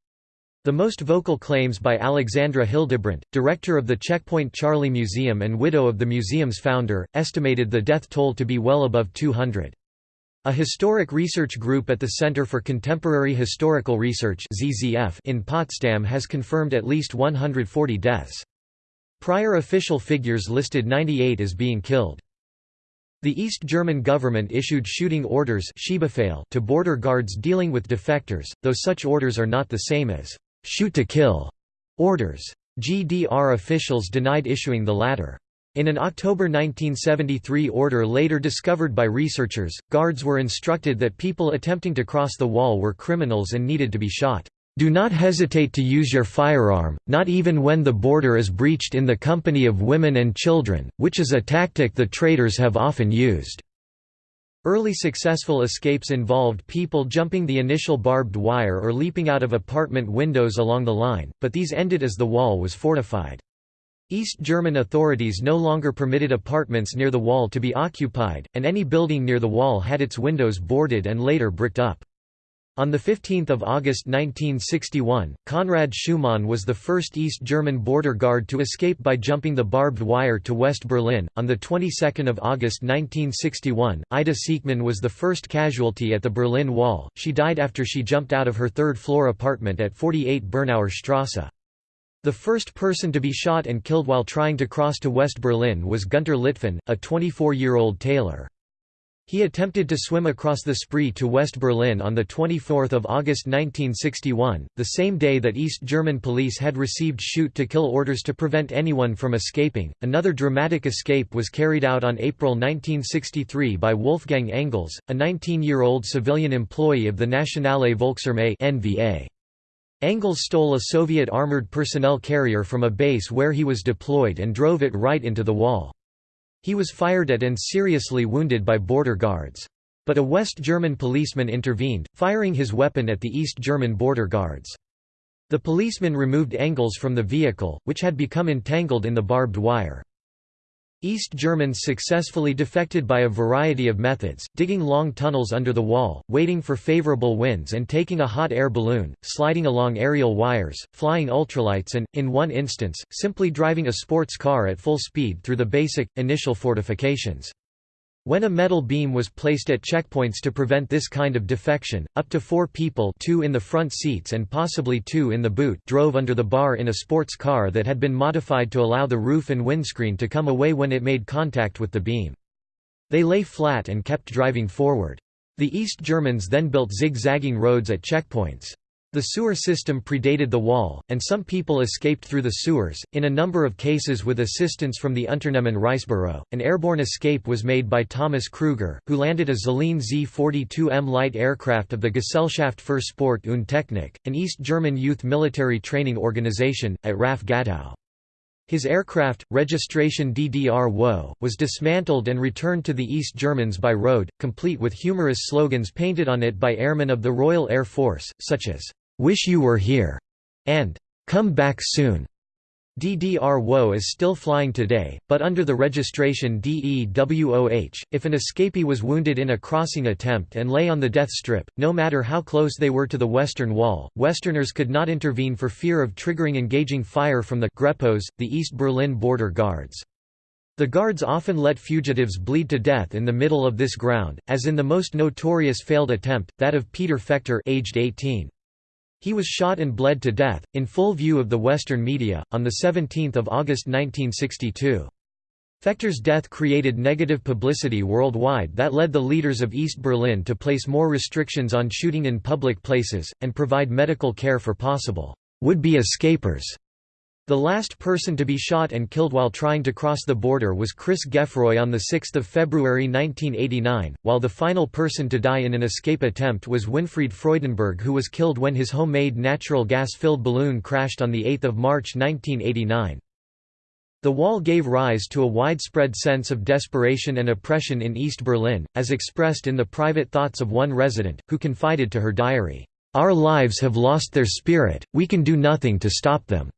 The most vocal claims by Alexandra Hildebrandt, director of the Checkpoint Charlie Museum and widow of the museum's founder, estimated the death toll to be well above 200. A historic research group at the Center for Contemporary Historical Research in Potsdam has confirmed at least 140 deaths. Prior official figures listed 98 as being killed. The East German government issued shooting orders to border guards dealing with defectors, though such orders are not the same as «shoot to kill» orders. GDR officials denied issuing the latter. In an October 1973 order later discovered by researchers, guards were instructed that people attempting to cross the wall were criminals and needed to be shot. Do not hesitate to use your firearm, not even when the border is breached in the company of women and children, which is a tactic the traitors have often used. Early successful escapes involved people jumping the initial barbed wire or leaping out of apartment windows along the line, but these ended as the wall was fortified. East German authorities no longer permitted apartments near the wall to be occupied, and any building near the wall had its windows boarded and later bricked up. On 15 August 1961, Konrad Schumann was the first East German border guard to escape by jumping the barbed wire to West Berlin. On the 22nd of August 1961, Ida Siekmann was the first casualty at the Berlin Wall. She died after she jumped out of her third-floor apartment at 48 Bernauer Strasse. The first person to be shot and killed while trying to cross to West Berlin was Günter Litfin, a 24-year-old tailor. He attempted to swim across the Spree to West Berlin on 24 August 1961, the same day that East German police had received shoot-to-kill orders to prevent anyone from escaping. Another dramatic escape was carried out on April 1963 by Wolfgang Engels, a 19-year-old civilian employee of the Nationale Volksarmee. Engels stole a Soviet armored personnel carrier from a base where he was deployed and drove it right into the wall. He was fired at and seriously wounded by border guards. But a West German policeman intervened, firing his weapon at the East German border guards. The policeman removed Engels from the vehicle, which had become entangled in the barbed wire. East Germans successfully defected by a variety of methods, digging long tunnels under the wall, waiting for favorable winds and taking a hot air balloon, sliding along aerial wires, flying ultralights and, in one instance, simply driving a sports car at full speed through the basic, initial fortifications. When a metal beam was placed at checkpoints to prevent this kind of defection, up to four people two in the front seats and possibly two in the boot drove under the bar in a sports car that had been modified to allow the roof and windscreen to come away when it made contact with the beam. They lay flat and kept driving forward. The East Germans then built zigzagging roads at checkpoints. The sewer system predated the wall, and some people escaped through the sewers. In a number of cases with assistance from the Unternehmen Reisebüro, an airborne escape was made by Thomas Krüger, who landed a Zlín Z-42M light aircraft of the Gesellschaft für Sport und Technik, an East German youth military training organization, at RAF Gatow. His aircraft, registration DDR-WO, was dismantled and returned to the East Germans by road, complete with humorous slogans painted on it by airmen of the Royal Air Force, such as, "'Wish you were here' and "'Come back soon'". DDR-WO is still flying today, but under the registration DEWOH. If an escapee was wounded in a crossing attempt and lay on the death strip, no matter how close they were to the Western Wall, Westerners could not intervene for fear of triggering engaging fire from the Grepos, the East Berlin border guards. The guards often let fugitives bleed to death in the middle of this ground, as in the most notorious failed attempt, that of Peter Fechter aged 18. He was shot and bled to death, in full view of the Western media, on 17 August 1962. Fechter's death created negative publicity worldwide that led the leaders of East Berlin to place more restrictions on shooting in public places, and provide medical care for possible would-be escapers. The last person to be shot and killed while trying to cross the border was Chris Gueffroy on 6 February 1989, while the final person to die in an escape attempt was Winfried Freudenberg who was killed when his homemade natural gas-filled balloon crashed on 8 March 1989. The wall gave rise to a widespread sense of desperation and oppression in East Berlin, as expressed in the private thoughts of one resident, who confided to her diary, "...our lives have lost their spirit, we can do nothing to stop them."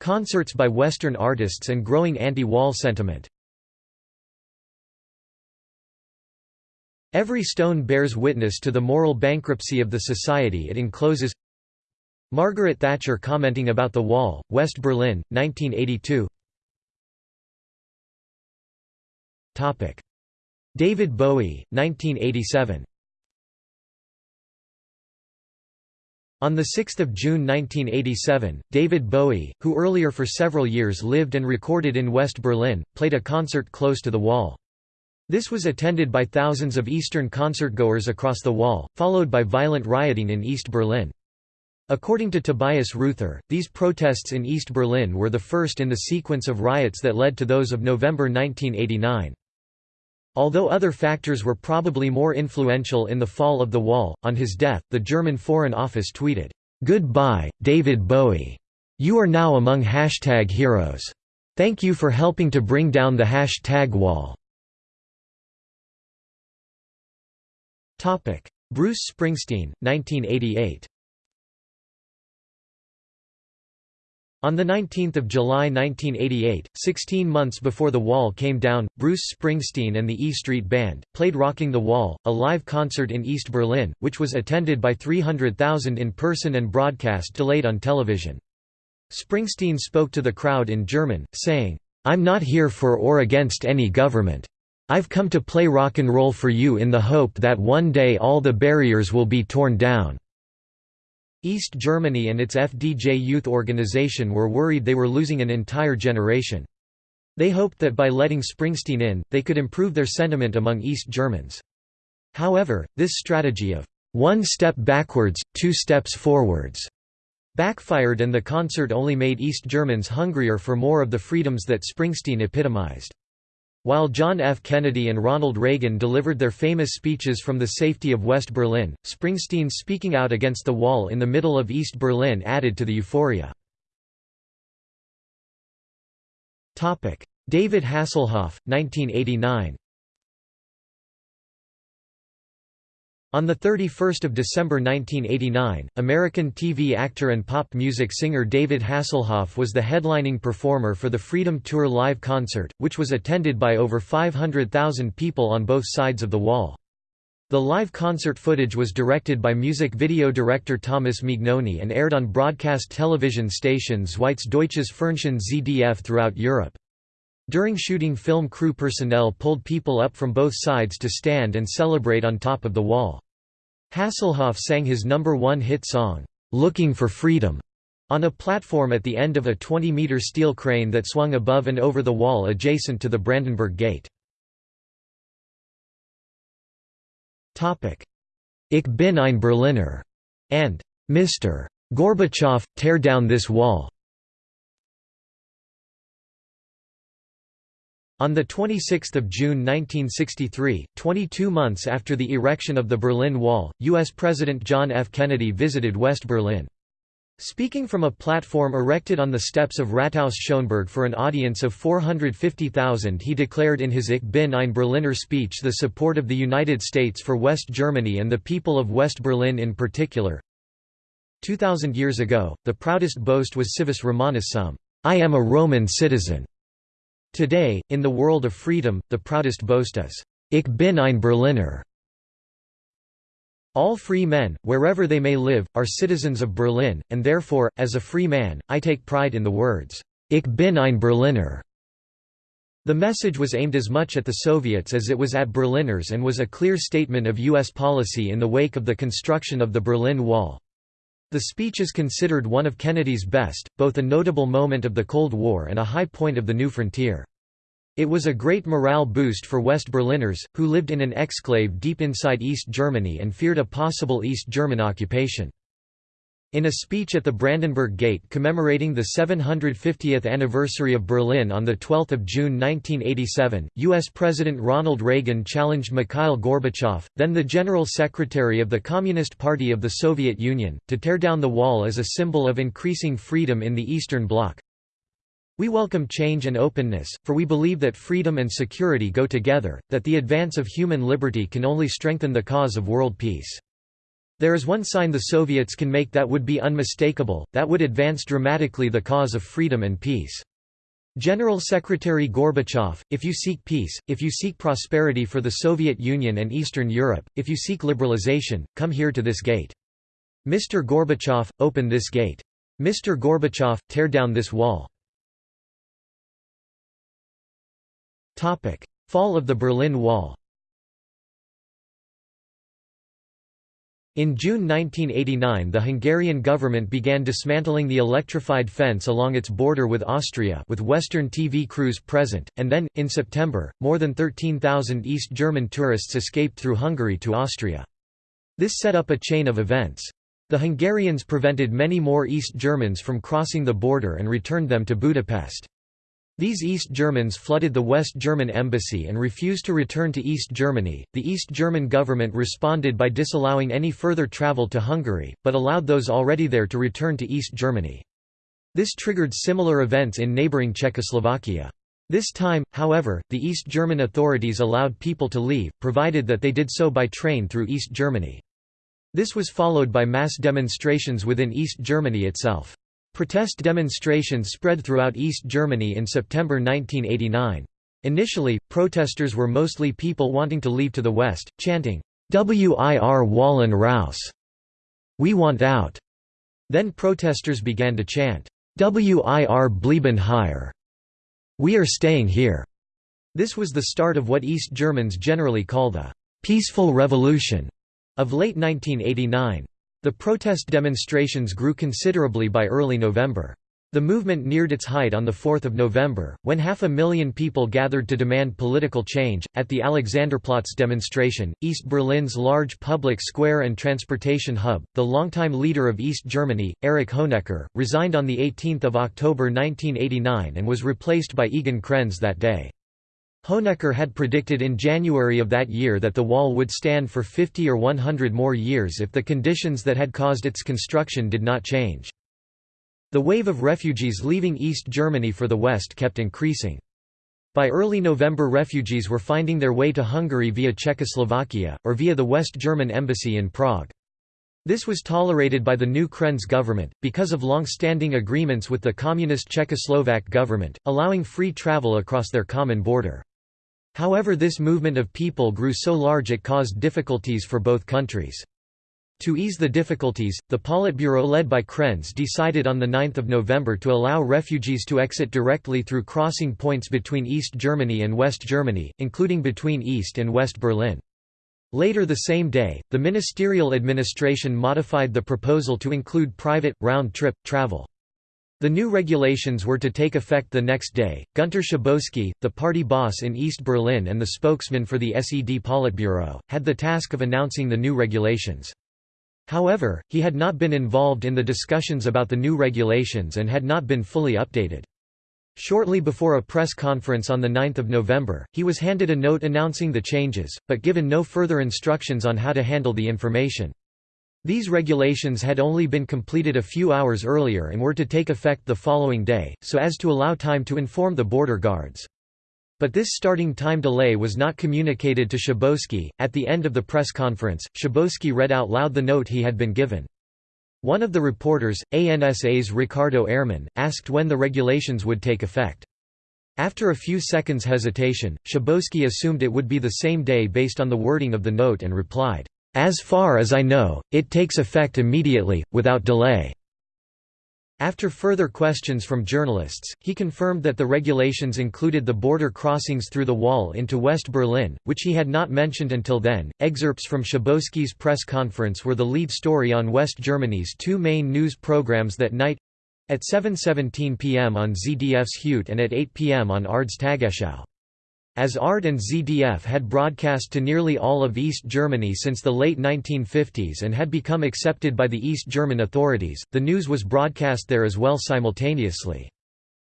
Concerts by Western artists and growing anti-wall sentiment. Every stone bears witness to the moral bankruptcy of the society it encloses. Margaret Thatcher commenting about the wall, West Berlin, 1982 David Bowie, 1987 On 6 June 1987, David Bowie, who earlier for several years lived and recorded in West Berlin, played a concert close to the wall. This was attended by thousands of Eastern concertgoers across the wall, followed by violent rioting in East Berlin. According to Tobias Rüther, these protests in East Berlin were the first in the sequence of riots that led to those of November 1989. Although other factors were probably more influential in the fall of the wall, on his death, the German Foreign Office tweeted, "'Goodbye, David Bowie. You are now among hashtag heroes. Thank you for helping to bring down the hashtag wall." Bruce Springsteen, 1988 On 19 July 1988, 16 months before The Wall came down, Bruce Springsteen and the E Street Band, played Rocking the Wall, a live concert in East Berlin, which was attended by 300,000 in person and broadcast delayed on television. Springsteen spoke to the crowd in German, saying, I'm not here for or against any government. I've come to play rock and roll for you in the hope that one day all the barriers will be torn down. East Germany and its FDJ youth organization were worried they were losing an entire generation. They hoped that by letting Springsteen in, they could improve their sentiment among East Germans. However, this strategy of one step backwards, two steps forwards backfired and the concert only made East Germans hungrier for more of the freedoms that Springsteen epitomized. While John F. Kennedy and Ronald Reagan delivered their famous speeches from the safety of West Berlin, Springsteen speaking out against the wall in the middle of East Berlin added to the euphoria. David Hasselhoff, 1989 On 31 December 1989, American TV actor and pop music singer David Hasselhoff was the headlining performer for the Freedom Tour live concert, which was attended by over 500,000 people on both sides of the wall. The live concert footage was directed by music video director Thomas Mignone and aired on broadcast television stations Zweites Deutsches Fernsehen ZDF throughout Europe. During shooting film crew personnel pulled people up from both sides to stand and celebrate on top of the wall. Hasselhoff sang his number one hit song, "'Looking for Freedom' on a platform at the end of a 20-meter steel crane that swung above and over the wall adjacent to the Brandenburg Gate. Ich bin ein Berliner and Mr. Gorbachev, tear down this wall. On 26 June 1963, 22 months after the erection of the Berlin Wall, U.S. President John F. Kennedy visited West Berlin. Speaking from a platform erected on the steps of Rathaus Schöneberg for an audience of 450,000 he declared in his Ich bin ein Berliner speech the support of the United States for West Germany and the people of West Berlin in particular. Two thousand years ago, the proudest boast was civis Romanus sum, I am a Roman citizen. Today, in the world of freedom, the proudest boast is, Ich bin ein Berliner. All free men, wherever they may live, are citizens of Berlin, and therefore, as a free man, I take pride in the words, Ich bin ein Berliner. The message was aimed as much at the Soviets as it was at Berliners and was a clear statement of U.S. policy in the wake of the construction of the Berlin Wall. The speech is considered one of Kennedy's best, both a notable moment of the Cold War and a high point of the new frontier. It was a great morale boost for West Berliners, who lived in an exclave deep inside East Germany and feared a possible East German occupation. In a speech at the Brandenburg Gate commemorating the 750th anniversary of Berlin on 12 June 1987, U.S. President Ronald Reagan challenged Mikhail Gorbachev, then the General Secretary of the Communist Party of the Soviet Union, to tear down the wall as a symbol of increasing freedom in the Eastern Bloc. We welcome change and openness, for we believe that freedom and security go together, that the advance of human liberty can only strengthen the cause of world peace. There is one sign the Soviets can make that would be unmistakable, that would advance dramatically the cause of freedom and peace. General Secretary Gorbachev, if you seek peace, if you seek prosperity for the Soviet Union and Eastern Europe, if you seek liberalization, come here to this gate. Mr. Gorbachev, open this gate. Mr. Gorbachev, tear down this wall. Fall of the Berlin Wall In June 1989 the Hungarian government began dismantling the electrified fence along its border with Austria with Western TV crews present, and then, in September, more than 13,000 East German tourists escaped through Hungary to Austria. This set up a chain of events. The Hungarians prevented many more East Germans from crossing the border and returned them to Budapest. These East Germans flooded the West German embassy and refused to return to East Germany. The East German government responded by disallowing any further travel to Hungary, but allowed those already there to return to East Germany. This triggered similar events in neighboring Czechoslovakia. This time, however, the East German authorities allowed people to leave, provided that they did so by train through East Germany. This was followed by mass demonstrations within East Germany itself. Protest demonstrations spread throughout East Germany in September 1989. Initially, protesters were mostly people wanting to leave to the west, chanting, Wir wollen raus! We want out! Then protesters began to chant, Wir bleiben hier! We are staying here! This was the start of what East Germans generally call the peaceful revolution of late 1989. The protest demonstrations grew considerably by early November. The movement neared its height on 4 November, when half a million people gathered to demand political change. At the Alexanderplatz demonstration, East Berlin's large public square and transportation hub, the longtime leader of East Germany, Erich Honecker, resigned on 18 October 1989 and was replaced by Egon Krenz that day. Honecker had predicted in January of that year that the wall would stand for 50 or 100 more years if the conditions that had caused its construction did not change. The wave of refugees leaving East Germany for the West kept increasing. By early November refugees were finding their way to Hungary via Czechoslovakia, or via the West German embassy in Prague. This was tolerated by the new Krenz government, because of long-standing agreements with the communist Czechoslovak government, allowing free travel across their common border. However this movement of people grew so large it caused difficulties for both countries. To ease the difficulties, the Politburo led by Krenz decided on 9 November to allow refugees to exit directly through crossing points between East Germany and West Germany, including between East and West Berlin. Later the same day, the ministerial administration modified the proposal to include private, round-trip, travel. The new regulations were to take effect the next day. Günter Schabowski, the party boss in East Berlin and the spokesman for the SED Politburo, had the task of announcing the new regulations. However, he had not been involved in the discussions about the new regulations and had not been fully updated. Shortly before a press conference on 9 November, he was handed a note announcing the changes, but given no further instructions on how to handle the information. These regulations had only been completed a few hours earlier and were to take effect the following day, so as to allow time to inform the border guards. But this starting time delay was not communicated to Schabowski. At the end of the press conference, Schabowski read out loud the note he had been given. One of the reporters, ANSA's Riccardo Ehrman, asked when the regulations would take effect. After a few seconds hesitation, Schabowski assumed it would be the same day based on the wording of the note and replied, "'As far as I know, it takes effect immediately, without delay.' After further questions from journalists, he confirmed that the regulations included the border crossings through the wall into West Berlin, which he had not mentioned until then. Excerpts from Schabowski's press conference were the lead story on West Germany's two main news programs that night at 7.17 pm on ZDF's Heute and at 8 pm on ARD's Tagesschau. As ARD and ZDF had broadcast to nearly all of East Germany since the late 1950s and had become accepted by the East German authorities, the news was broadcast there as well simultaneously.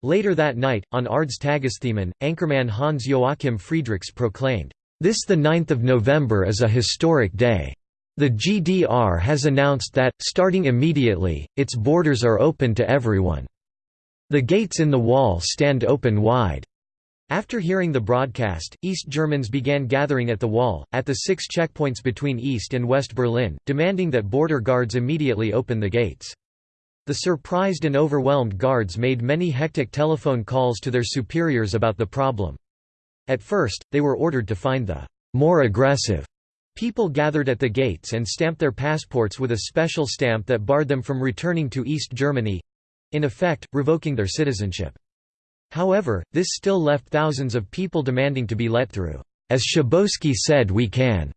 Later that night, on ARD's Tagesthemen, anchorman Hans Joachim Friedrichs proclaimed, "'This 9 November is a historic day. The GDR has announced that, starting immediately, its borders are open to everyone. The gates in the wall stand open wide. After hearing the broadcast, East Germans began gathering at the wall, at the six checkpoints between East and West Berlin, demanding that border guards immediately open the gates. The surprised and overwhelmed guards made many hectic telephone calls to their superiors about the problem. At first, they were ordered to find the more aggressive people gathered at the gates and stamp their passports with a special stamp that barred them from returning to East Germany—in effect, revoking their citizenship. However, this still left thousands of people demanding to be let through. As Schabowski said we can.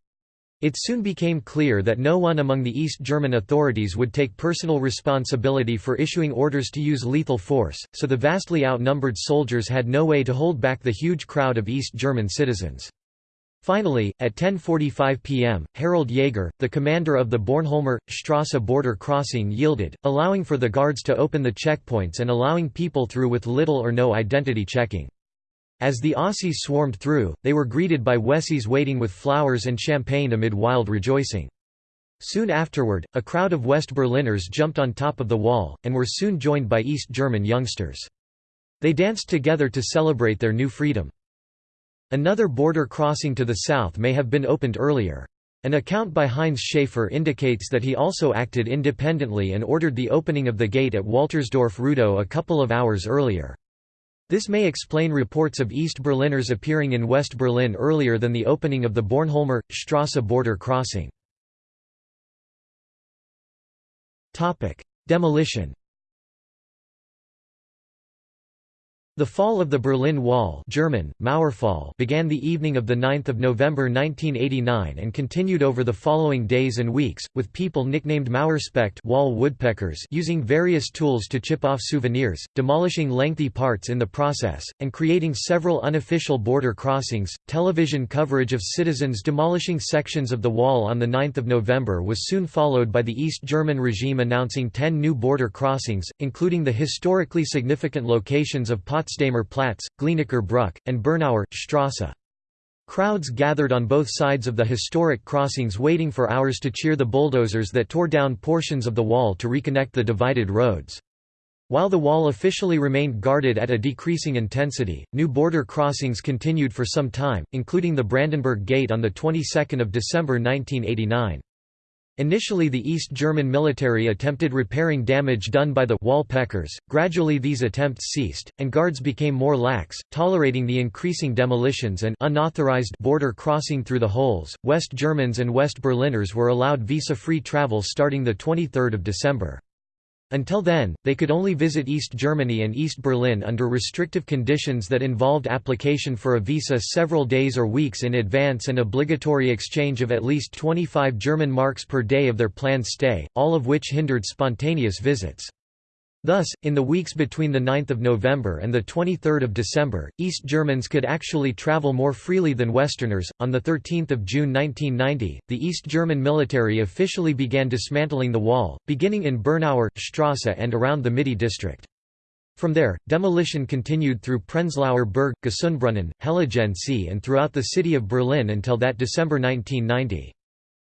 It soon became clear that no one among the East German authorities would take personal responsibility for issuing orders to use lethal force, so the vastly outnumbered soldiers had no way to hold back the huge crowd of East German citizens. Finally, at 10.45 pm, Harald Jäger, the commander of the Bornholmer, Strasse border crossing yielded, allowing for the guards to open the checkpoints and allowing people through with little or no identity checking. As the Ossis swarmed through, they were greeted by Wessis waiting with flowers and champagne amid wild rejoicing. Soon afterward, a crowd of West Berliners jumped on top of the wall, and were soon joined by East German youngsters. They danced together to celebrate their new freedom. Another border crossing to the south may have been opened earlier. An account by Heinz Schaefer indicates that he also acted independently and ordered the opening of the gate at Waltersdorf-Rudow a couple of hours earlier. This may explain reports of East Berliners appearing in West Berlin earlier than the opening of the Bornholmer, Strasse border crossing. Demolition The fall of the Berlin Wall German, Mauerfall began the evening of 9 November 1989 and continued over the following days and weeks, with people nicknamed Mauerspecht wall woodpeckers using various tools to chip off souvenirs, demolishing lengthy parts in the process, and creating several unofficial border crossings. Television coverage of citizens demolishing sections of the wall on 9 November was soon followed by the East German regime announcing ten new border crossings, including the historically significant locations of Potsdamer Platz, Glienicke Brücke, and Bernauer Strasse. Crowds gathered on both sides of the historic crossings waiting for hours to cheer the bulldozers that tore down portions of the wall to reconnect the divided roads. While the wall officially remained guarded at a decreasing intensity, new border crossings continued for some time, including the Brandenburg Gate on the 22nd of December 1989. Initially the East German military attempted repairing damage done by the wall peckers, gradually these attempts ceased, and guards became more lax, tolerating the increasing demolitions and unauthorized border crossing through the holes. West Germans and West Berliners were allowed visa-free travel starting 23 December. Until then, they could only visit East Germany and East Berlin under restrictive conditions that involved application for a visa several days or weeks in advance and obligatory exchange of at least 25 German marks per day of their planned stay, all of which hindered spontaneous visits. Thus, in the weeks between 9 November and 23 December, East Germans could actually travel more freely than Westerners. On 13 June 1990, the East German military officially began dismantling the wall, beginning in Bernauer, Strasse and around the Mitte district. From there, demolition continued through Prenzlauer Berg, Gesundbrunnen, Heiligensee and throughout the city of Berlin until that December 1990.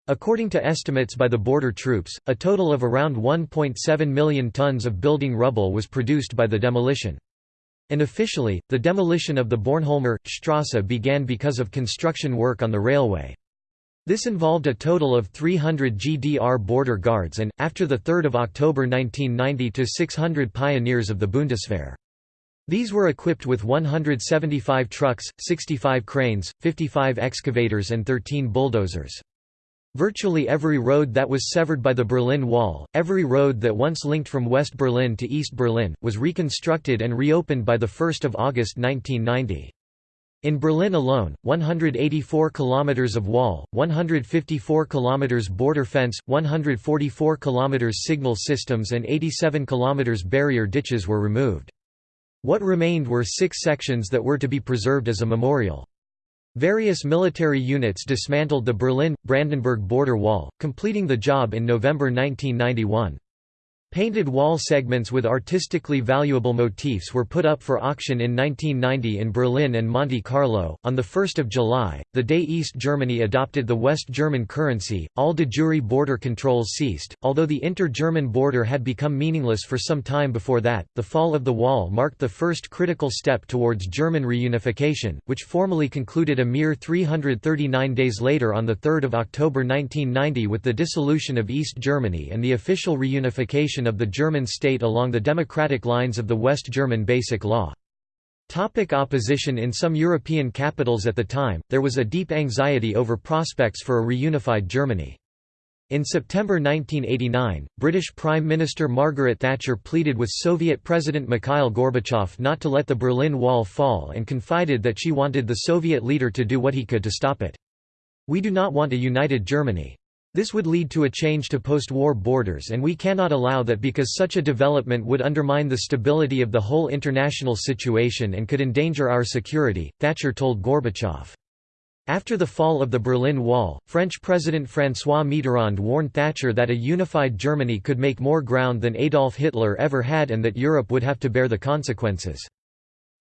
According to estimates by the border troops, a total of around 1.7 million tons of building rubble was produced by the demolition. Unofficially, the demolition of the Bornholmer, Strasse began because of construction work on the railway. This involved a total of 300 GDR border guards and, after 3 October 1990 to 600 pioneers of the Bundeswehr. These were equipped with 175 trucks, 65 cranes, 55 excavators and 13 bulldozers. Virtually every road that was severed by the Berlin Wall, every road that once linked from West Berlin to East Berlin, was reconstructed and reopened by 1 August 1990. In Berlin alone, 184 kilometers of wall, 154 kilometers border fence, 144 kilometers signal systems and 87 kilometers barrier ditches were removed. What remained were six sections that were to be preserved as a memorial. Various military units dismantled the Berlin-Brandenburg border wall, completing the job in November 1991. Painted wall segments with artistically valuable motifs were put up for auction in 1990 in Berlin and Monte Carlo. On 1 July, the day East Germany adopted the West German currency, all de jure border controls ceased. Although the inter German border had become meaningless for some time before that, the fall of the wall marked the first critical step towards German reunification, which formally concluded a mere 339 days later on 3 October 1990 with the dissolution of East Germany and the official reunification of the German state along the democratic lines of the West German Basic Law. Topic opposition In some European capitals at the time, there was a deep anxiety over prospects for a reunified Germany. In September 1989, British Prime Minister Margaret Thatcher pleaded with Soviet President Mikhail Gorbachev not to let the Berlin Wall fall and confided that she wanted the Soviet leader to do what he could to stop it. We do not want a united Germany. This would lead to a change to post-war borders and we cannot allow that because such a development would undermine the stability of the whole international situation and could endanger our security, Thatcher told Gorbachev. After the fall of the Berlin Wall, French President François Mitterrand warned Thatcher that a unified Germany could make more ground than Adolf Hitler ever had and that Europe would have to bear the consequences.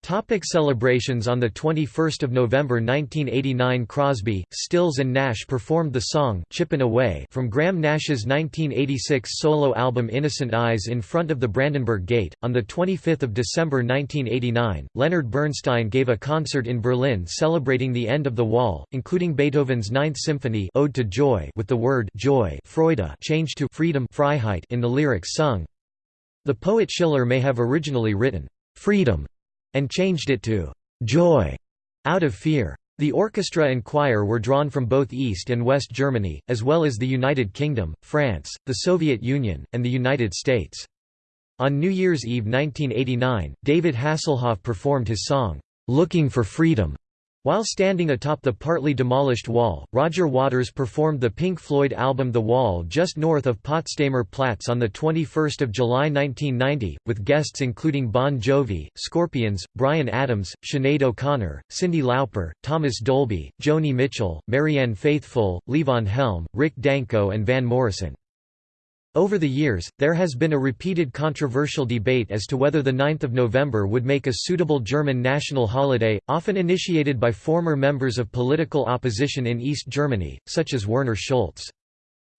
Topic celebrations On 21 November 1989 Crosby, Stills and Nash performed the song Chippin' Away from Graham Nash's 1986 solo album Innocent Eyes in front of the Brandenburg Gate. On 25 December 1989, Leonard Bernstein gave a concert in Berlin celebrating the end of the Wall, including Beethoven's Ninth Symphony Ode to Joy with the word Joy Freude changed to Freedom Freiheit in the lyrics sung. The poet Schiller may have originally written, Freedom and changed it to joy out of fear. The orchestra and choir were drawn from both East and West Germany, as well as the United Kingdom, France, the Soviet Union, and the United States. On New Year's Eve 1989, David Hasselhoff performed his song, "'Looking for Freedom' While standing atop the partly demolished wall, Roger Waters performed the Pink Floyd album The Wall just north of Potsdamer Platz on 21 July 1990, with guests including Bon Jovi, Scorpions, Bryan Adams, Sinead O'Connor, Cyndi Lauper, Thomas Dolby, Joni Mitchell, Marianne Faithfull, Levon Helm, Rick Danko and Van Morrison. Over the years, there has been a repeated controversial debate as to whether the 9th of November would make a suitable German national holiday, often initiated by former members of political opposition in East Germany, such as Werner Schulz.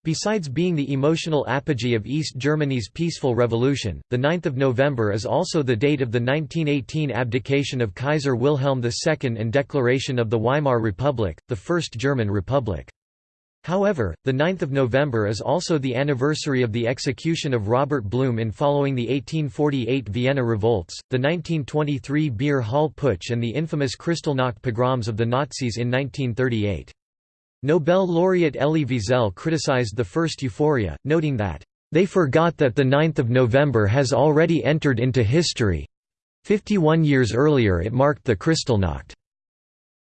Besides being the emotional apogee of East Germany's peaceful revolution, the 9th of November is also the date of the 1918 abdication of Kaiser Wilhelm II and declaration of the Weimar Republic, the First German Republic. However, the 9th of November is also the anniversary of the execution of Robert Blum in following the 1848 Vienna revolts, the 1923 Beer Hall Putsch and the infamous Kristallnacht pogroms of the Nazis in 1938. Nobel laureate Elie Wiesel criticized the first euphoria, noting that, "...they forgot that the 9th of November has already entered into history. 51 years earlier it marked the Kristallnacht."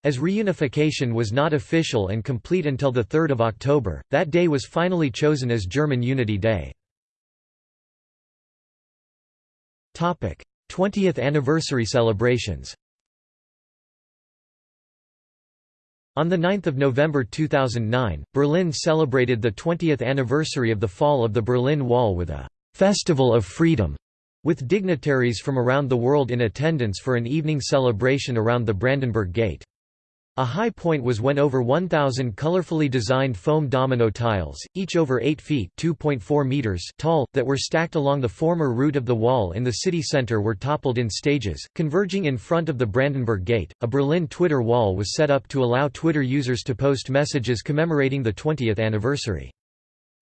As reunification was not official and complete until 3 October, that day was finally chosen as German Unity Day. 20th anniversary celebrations On 9 November 2009, Berlin celebrated the 20th anniversary of the fall of the Berlin Wall with a «Festival of Freedom», with dignitaries from around the world in attendance for an evening celebration around the Brandenburg Gate. A high point was when over 1,000 colorfully designed foam domino tiles, each over 8 feet meters tall, that were stacked along the former route of the wall in the city center were toppled in stages, converging in front of the Brandenburg Gate. A Berlin Twitter wall was set up to allow Twitter users to post messages commemorating the 20th anniversary.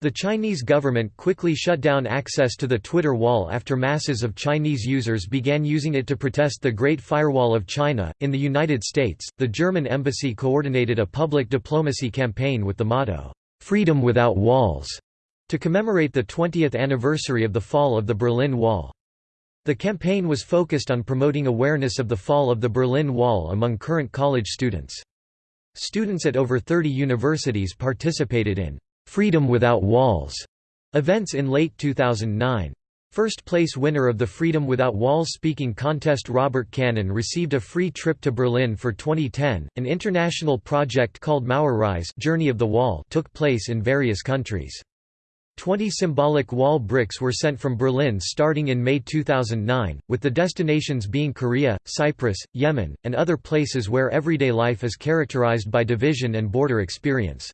The Chinese government quickly shut down access to the Twitter wall after masses of Chinese users began using it to protest the Great Firewall of China. In the United States, the German embassy coordinated a public diplomacy campaign with the motto, Freedom Without Walls, to commemorate the 20th anniversary of the fall of the Berlin Wall. The campaign was focused on promoting awareness of the fall of the Berlin Wall among current college students. Students at over 30 universities participated in Freedom Without Walls events in late 2009. First place winner of the Freedom Without Walls speaking contest Robert Cannon received a free trip to Berlin for 2010. An international project called Mauerreise Journey of the Wall took place in various countries. Twenty symbolic wall bricks were sent from Berlin starting in May 2009, with the destinations being Korea, Cyprus, Yemen, and other places where everyday life is characterized by division and border experience.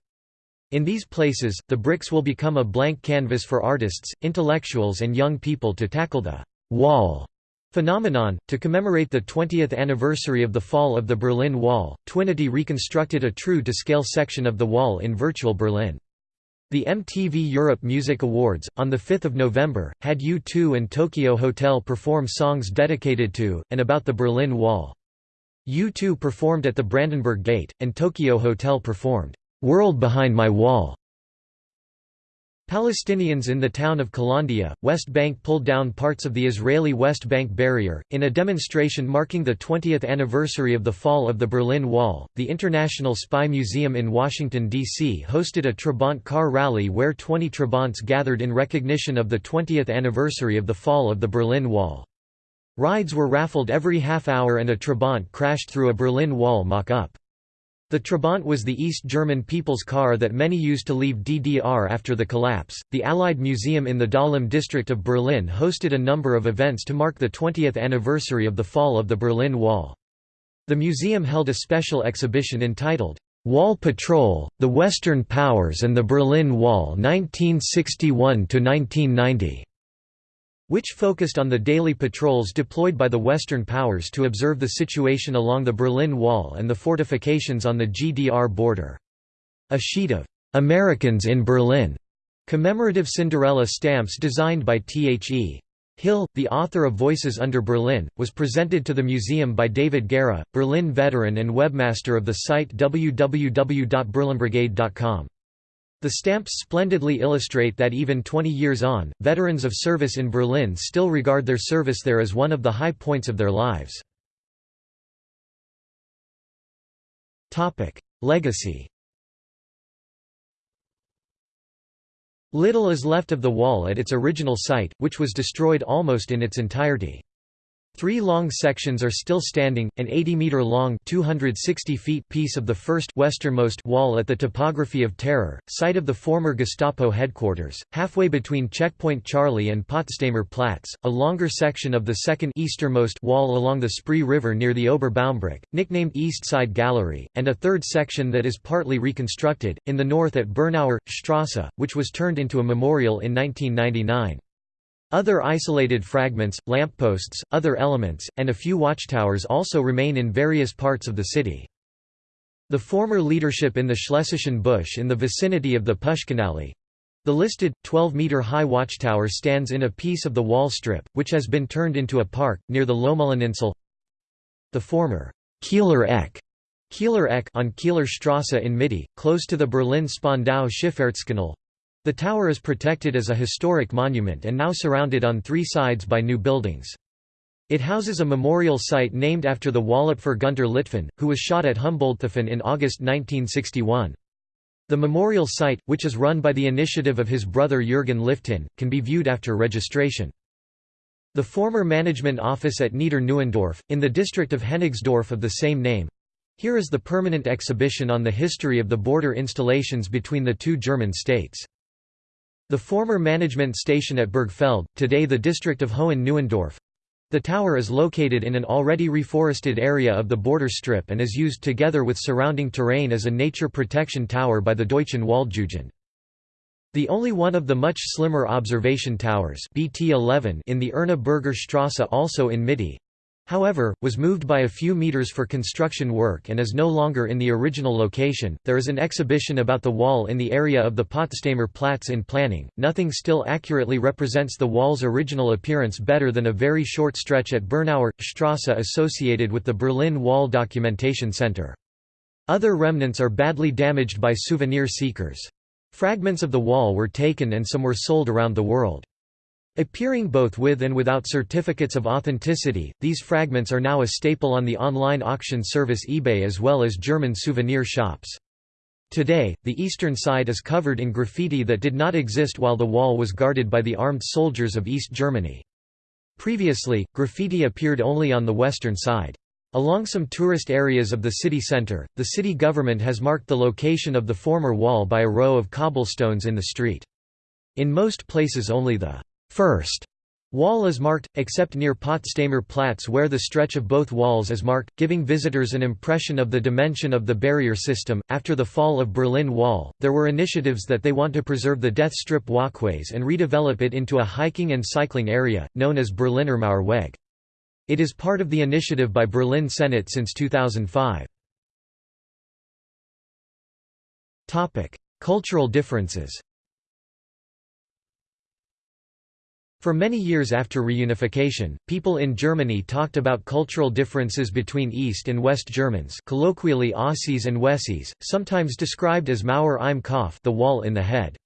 In these places, the bricks will become a blank canvas for artists, intellectuals and young people to tackle the «wall» phenomenon. To commemorate the 20th anniversary of the fall of the Berlin Wall, Twinity reconstructed a true-to-scale section of the wall in virtual Berlin. The MTV Europe Music Awards, on 5 November, had U2 and Tokio Hotel perform songs dedicated to, and about the Berlin Wall. U2 performed at the Brandenburg Gate, and Tokio Hotel performed World Behind My Wall. Palestinians in the town of Kalandia, West Bank pulled down parts of the Israeli West Bank barrier. In a demonstration marking the 20th anniversary of the fall of the Berlin Wall, the International Spy Museum in Washington, D.C. hosted a Trabant car rally where 20 Trabants gathered in recognition of the 20th anniversary of the fall of the Berlin Wall. Rides were raffled every half hour and a Trabant crashed through a Berlin Wall mock-up. The Trabant was the East German people's car that many used to leave DDR after the collapse. The Allied Museum in the Dahlem district of Berlin hosted a number of events to mark the 20th anniversary of the fall of the Berlin Wall. The museum held a special exhibition entitled, Wall Patrol, the Western Powers and the Berlin Wall 1961–1990 which focused on the daily patrols deployed by the Western powers to observe the situation along the Berlin Wall and the fortifications on the GDR border. A sheet of "'Americans in Berlin' commemorative Cinderella stamps designed by T.H.E. Hill, the author of Voices Under Berlin, was presented to the museum by David Guerra, Berlin veteran and webmaster of the site www.berlinbrigade.com. The stamps splendidly illustrate that even 20 years on, veterans of service in Berlin still regard their service there as one of the high points of their lives. Legacy Little is left of the wall at its original site, which was destroyed almost in its entirety. Three long sections are still standing, an 80-metre-long piece of the first westernmost wall at the topography of Terror, site of the former Gestapo headquarters, halfway between Checkpoint Charlie and Potsdamer Platz, a longer section of the second easternmost wall along the Spree River near the Oberbaumbrücke, nicknamed East Side Gallery, and a third section that is partly reconstructed, in the north at Bernauer, Strasse, which was turned into a memorial in 1999. Other isolated fragments, lampposts, other elements, and a few watchtowers also remain in various parts of the city. The former leadership in the Schlesischen Busch in the vicinity of the Puschkinallee, the listed, 12-metre-high watchtower stands in a piece of the wall strip, which has been turned into a park, near the Lohmühleninsel. The former Kieler Eck, Kieler Eck on Kieler Strasse in Mitte, close to the Berlin Spandau Schifffahrtskanal, the tower is protected as a historic monument and now surrounded on three sides by new buildings. It houses a memorial site named after the Wallapfer Günter Litfin, who was shot at Humboldthafen in August 1961. The memorial site, which is run by the initiative of his brother Jürgen Litfin, can be viewed after registration. The former management office at Nieder-Neuendorf, in the district of Hennigsdorf of the same name. Here is the permanent exhibition on the history of the border installations between the two German states. The former management station at Bergfeld, today the district of Hohen Neuendorf. The tower is located in an already reforested area of the border strip and is used together with surrounding terrain as a nature protection tower by the Deutschen Waldjugend. The only one of the much slimmer observation towers BT11 in the Erna Berger Strasse also in Mitte, however, was moved by a few meters for construction work and is no longer in the original location. There is an exhibition about the wall in the area of the Potsdamer Platz in planning. Nothing still accurately represents the wall's original appearance better than a very short stretch at Bernauer Strasse associated with the Berlin Wall Documentation Center. Other remnants are badly damaged by souvenir seekers. Fragments of the wall were taken and some were sold around the world. Appearing both with and without certificates of authenticity, these fragments are now a staple on the online auction service eBay as well as German souvenir shops. Today, the eastern side is covered in graffiti that did not exist while the wall was guarded by the armed soldiers of East Germany. Previously, graffiti appeared only on the western side. Along some tourist areas of the city center, the city government has marked the location of the former wall by a row of cobblestones in the street. In most places only the first wall is marked, except near Potsdamer Platz where the stretch of both walls is marked, giving visitors an impression of the dimension of the barrier system. After the fall of Berlin Wall, there were initiatives that they want to preserve the death strip walkways and redevelop it into a hiking and cycling area, known as Berliner Mauerweg. It is part of the initiative by Berlin Senate since 2005. Cultural differences For many years after reunification, people in Germany talked about cultural differences between East and West Germans colloquially Ossis and Wessis, sometimes described as Mauer im Kopf the wall in the head.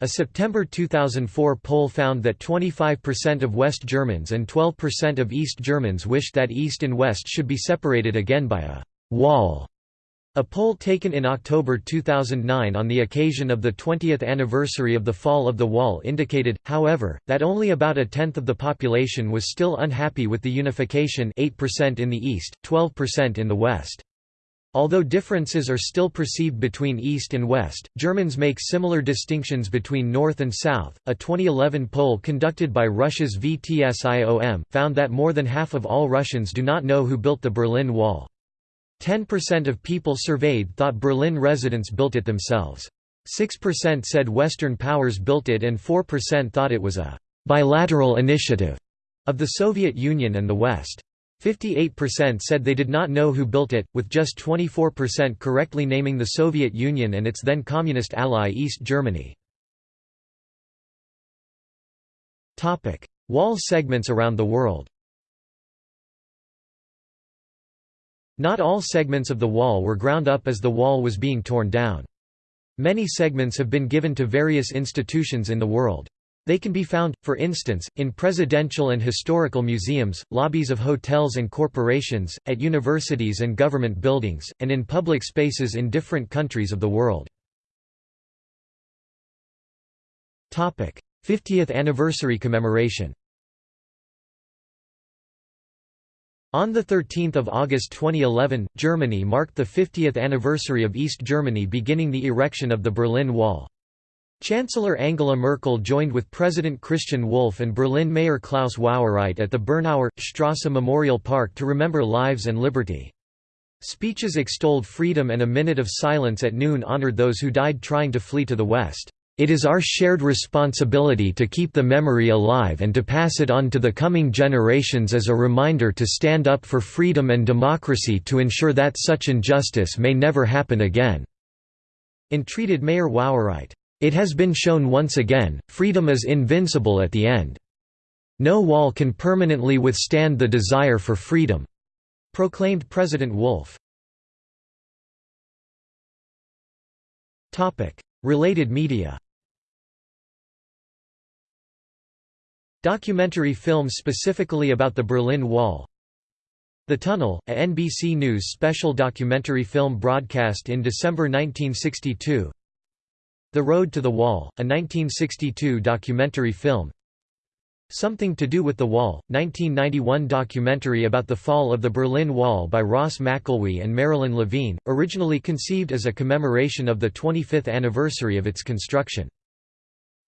A September 2004 poll found that 25% of West Germans and 12% of East Germans wished that East and West should be separated again by a «wall» A poll taken in October 2009 on the occasion of the 20th anniversary of the fall of the wall indicated, however, that only about a tenth of the population was still unhappy with the unification 8% in the east, 12% in the west. Although differences are still perceived between East and West, Germans make similar distinctions between North and South. A 2011 poll conducted by Russia's VTSIOM found that more than half of all Russians do not know who built the Berlin Wall. 10% of people surveyed thought Berlin residents built it themselves. 6% said Western powers built it and 4% thought it was a «bilateral initiative» of the Soviet Union and the West. 58% said they did not know who built it, with just 24% correctly naming the Soviet Union and its then communist ally East Germany. Wall segments around the world Not all segments of the wall were ground up as the wall was being torn down. Many segments have been given to various institutions in the world. They can be found, for instance, in presidential and historical museums, lobbies of hotels and corporations, at universities and government buildings, and in public spaces in different countries of the world. 50th anniversary commemoration On 13 August 2011, Germany marked the 50th anniversary of East Germany beginning the erection of the Berlin Wall. Chancellor Angela Merkel joined with President Christian Wulff and Berlin Mayor Klaus Wowereit at the Bernauer, Strasse Memorial Park to remember lives and liberty. Speeches extolled freedom and a minute of silence at noon honored those who died trying to flee to the West. It is our shared responsibility to keep the memory alive and to pass it on to the coming generations as a reminder to stand up for freedom and democracy to ensure that such injustice may never happen again." Entreated Mayor Wowereit. It has been shown once again, freedom is invincible at the end. No wall can permanently withstand the desire for freedom," proclaimed President Wulff. Related media Documentary films specifically about the Berlin Wall. The Tunnel, a NBC News special documentary film broadcast in December 1962 The Road to the Wall, a 1962 documentary film. Something to Do with the Wall, 1991 documentary about the fall of the Berlin Wall by Ross McElwee and Marilyn Levine, originally conceived as a commemoration of the 25th anniversary of its construction.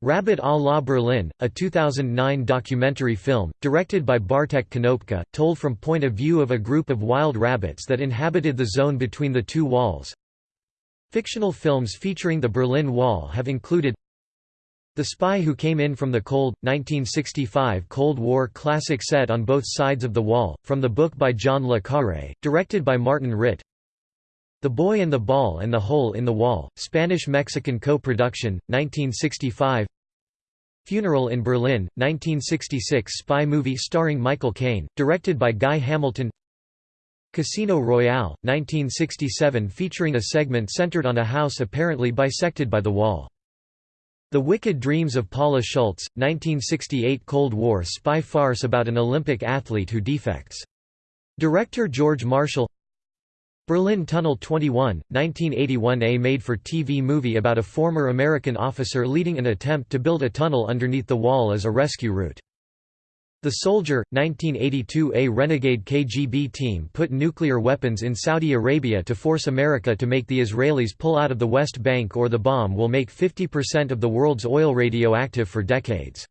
Rabbit à la Berlin, a 2009 documentary film, directed by Bartek Konopka, told from point of view of a group of wild rabbits that inhabited the zone between the two walls. Fictional films featuring the Berlin Wall have included The Spy Who Came In From the Cold, 1965 Cold War classic set on both sides of the wall, from the book by John le Carré, directed by Martin Ritt the Boy and the Ball and the Hole in the Wall, Spanish-Mexican co-production, 1965 Funeral in Berlin, 1966 spy movie starring Michael Caine, directed by Guy Hamilton Casino Royale, 1967 featuring a segment centered on a house apparently bisected by the wall. The Wicked Dreams of Paula Schultz, 1968 Cold War spy farce about an Olympic athlete who defects. Director George Marshall Berlin Tunnel 21, 1981 A made-for-TV movie about a former American officer leading an attempt to build a tunnel underneath the wall as a rescue route. The Soldier, 1982 A renegade KGB team put nuclear weapons in Saudi Arabia to force America to make the Israelis pull out of the West Bank or the bomb will make 50% of the world's oil radioactive for decades.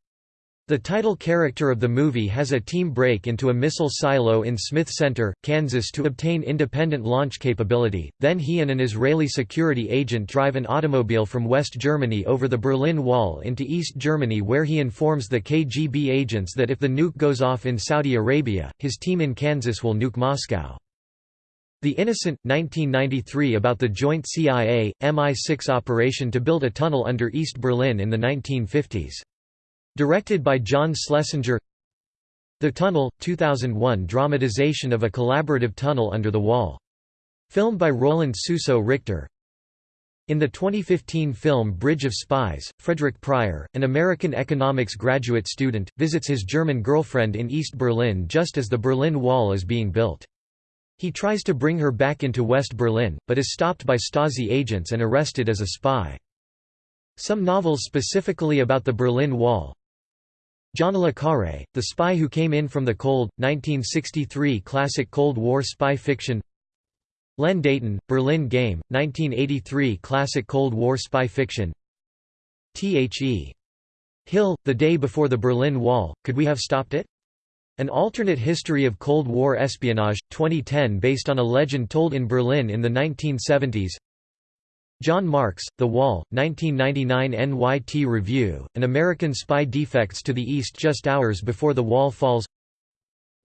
The title character of the movie has a team break into a missile silo in Smith Center, Kansas to obtain independent launch capability, then he and an Israeli security agent drive an automobile from West Germany over the Berlin Wall into East Germany where he informs the KGB agents that if the nuke goes off in Saudi Arabia, his team in Kansas will nuke Moscow. The Innocent, 1993 about the joint CIA, MI6 operation to build a tunnel under East Berlin in the 1950s. Directed by John Schlesinger The Tunnel, 2001 dramatization of a collaborative tunnel under the wall. Filmed by Roland Suso Richter In the 2015 film Bridge of Spies, Frederick Pryor, an American economics graduate student, visits his German girlfriend in East Berlin just as the Berlin Wall is being built. He tries to bring her back into West Berlin, but is stopped by Stasi agents and arrested as a spy. Some novels specifically about the Berlin Wall, John le Carré, The Spy Who Came In From the Cold, 1963 classic Cold War spy fiction Len Deighton, Berlin Game, 1983 classic Cold War spy fiction T.H.E. Hill, The Day Before the Berlin Wall, Could We Have Stopped It? An alternate history of Cold War espionage, 2010 based on a legend told in Berlin in the 1970s John Marks, The Wall, 1999 NYT Review, An American Spy Defects to the East just hours before the wall falls.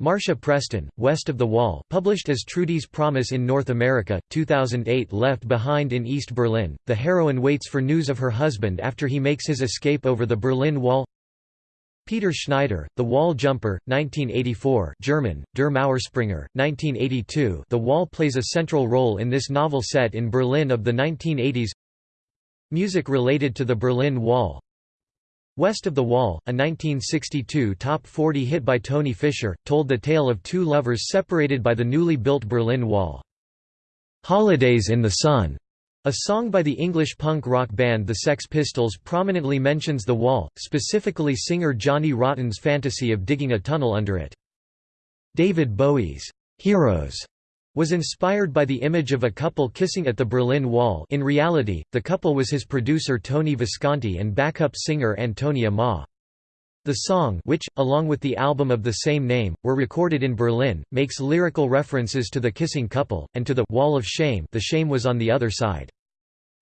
Marcia Preston, West of the Wall published as Trudy's Promise in North America, 2008 Left Behind in East Berlin, the heroine waits for news of her husband after he makes his escape over the Berlin Wall Peter Schneider, The Wall Jumper, 1984 German, Der Mauerspringer, 1982 The Wall plays a central role in this novel set in Berlin of the 1980s Music related to the Berlin Wall. West of the Wall, a 1962 top 40 hit by Toni Fisher, told the tale of two lovers separated by the newly built Berlin Wall. Holidays in the Sun a song by the English punk rock band The Sex Pistols prominently mentions the wall, specifically singer Johnny Rotten's fantasy of digging a tunnel under it. David Bowie's Heroes was inspired by the image of a couple kissing at the Berlin Wall in reality, the couple was his producer Tony Visconti and backup singer Antonia Maass. The song which, along with the album of the same name, were recorded in Berlin, makes lyrical references to the kissing couple, and to the «wall of shame» the shame was on the other side.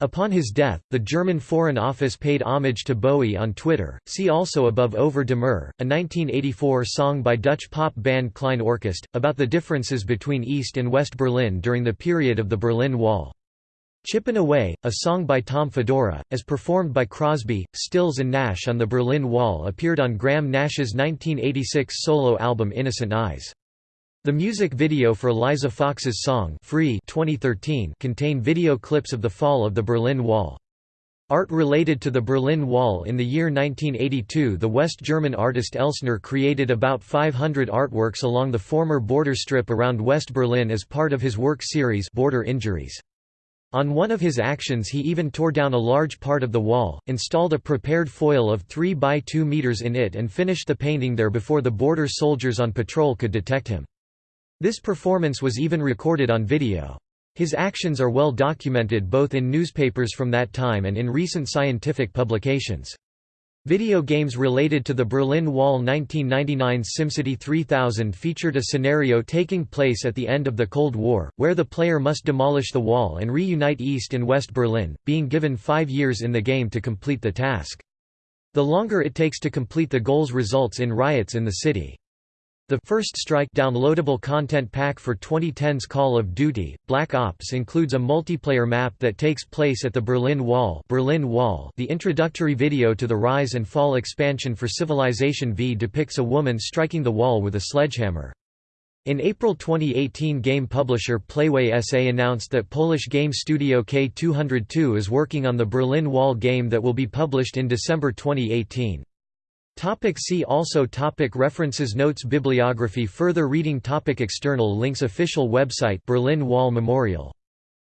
Upon his death, the German Foreign Office paid homage to Bowie on Twitter. See also above Over de muur, a 1984 song by Dutch pop band Klein Orkest, about the differences between East and West Berlin during the period of the Berlin Wall. Chippin' Away, a song by Tom Fedora, as performed by Crosby, Stills and Nash on the Berlin Wall appeared on Graham Nash's 1986 solo album Innocent Eyes. The music video for Liza Fox's song Free 2013 contained video clips of the fall of the Berlin Wall. Art related to the Berlin Wall In the year 1982 the West German artist Elsner created about 500 artworks along the former border strip around West Berlin as part of his work series Border Injuries. On one of his actions he even tore down a large part of the wall, installed a prepared foil of 3 by 2 meters in it and finished the painting there before the border soldiers on patrol could detect him. This performance was even recorded on video. His actions are well documented both in newspapers from that time and in recent scientific publications. Video games related to the Berlin Wall 1999's SimCity 3000 featured a scenario taking place at the end of the Cold War, where the player must demolish the wall and reunite East and West Berlin, being given five years in the game to complete the task. The longer it takes to complete the goals results in riots in the city. The First Strike downloadable content pack for 2010's Call of Duty: Black Ops includes a multiplayer map that takes place at the Berlin Wall. Berlin Wall. The introductory video to the Rise and Fall expansion for Civilization V depicts a woman striking the wall with a sledgehammer. In April 2018 game publisher Playway SA announced that Polish game studio K202 is working on the Berlin Wall game that will be published in December 2018. Topic see also topic References Notes Bibliography Further reading topic External links Official website Berlin Wall Memorial.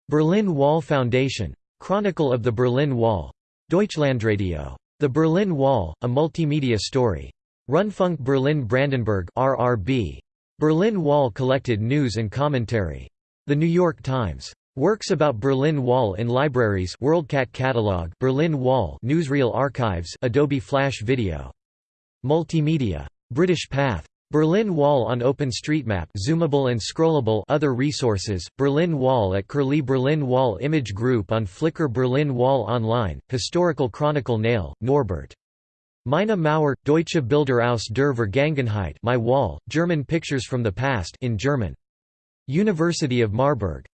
Berlin Wall Foundation. Chronicle of the Berlin Wall. Deutschlandradio. The Berlin Wall, a multimedia story. Rundfunk Berlin Brandenburg RBB. Berlin Wall collected news and commentary. The New York Times. Works about Berlin Wall in libraries WorldCat catalog Berlin Wall Newsreel archives Adobe Flash Video Multimedia. British Pathé. Berlin Wall on OpenStreetMap zoomable and scrollable other resources, Berlin Wall at Curlie Berlin Wall Image Group on Flickr Berlin Wall Online, Historical Chronicle Nail, Norbert. Meine Mauer, Deutsche Bilder aus der Vergangenheit My Wall, German Pictures from the Past in German. University of Marburg.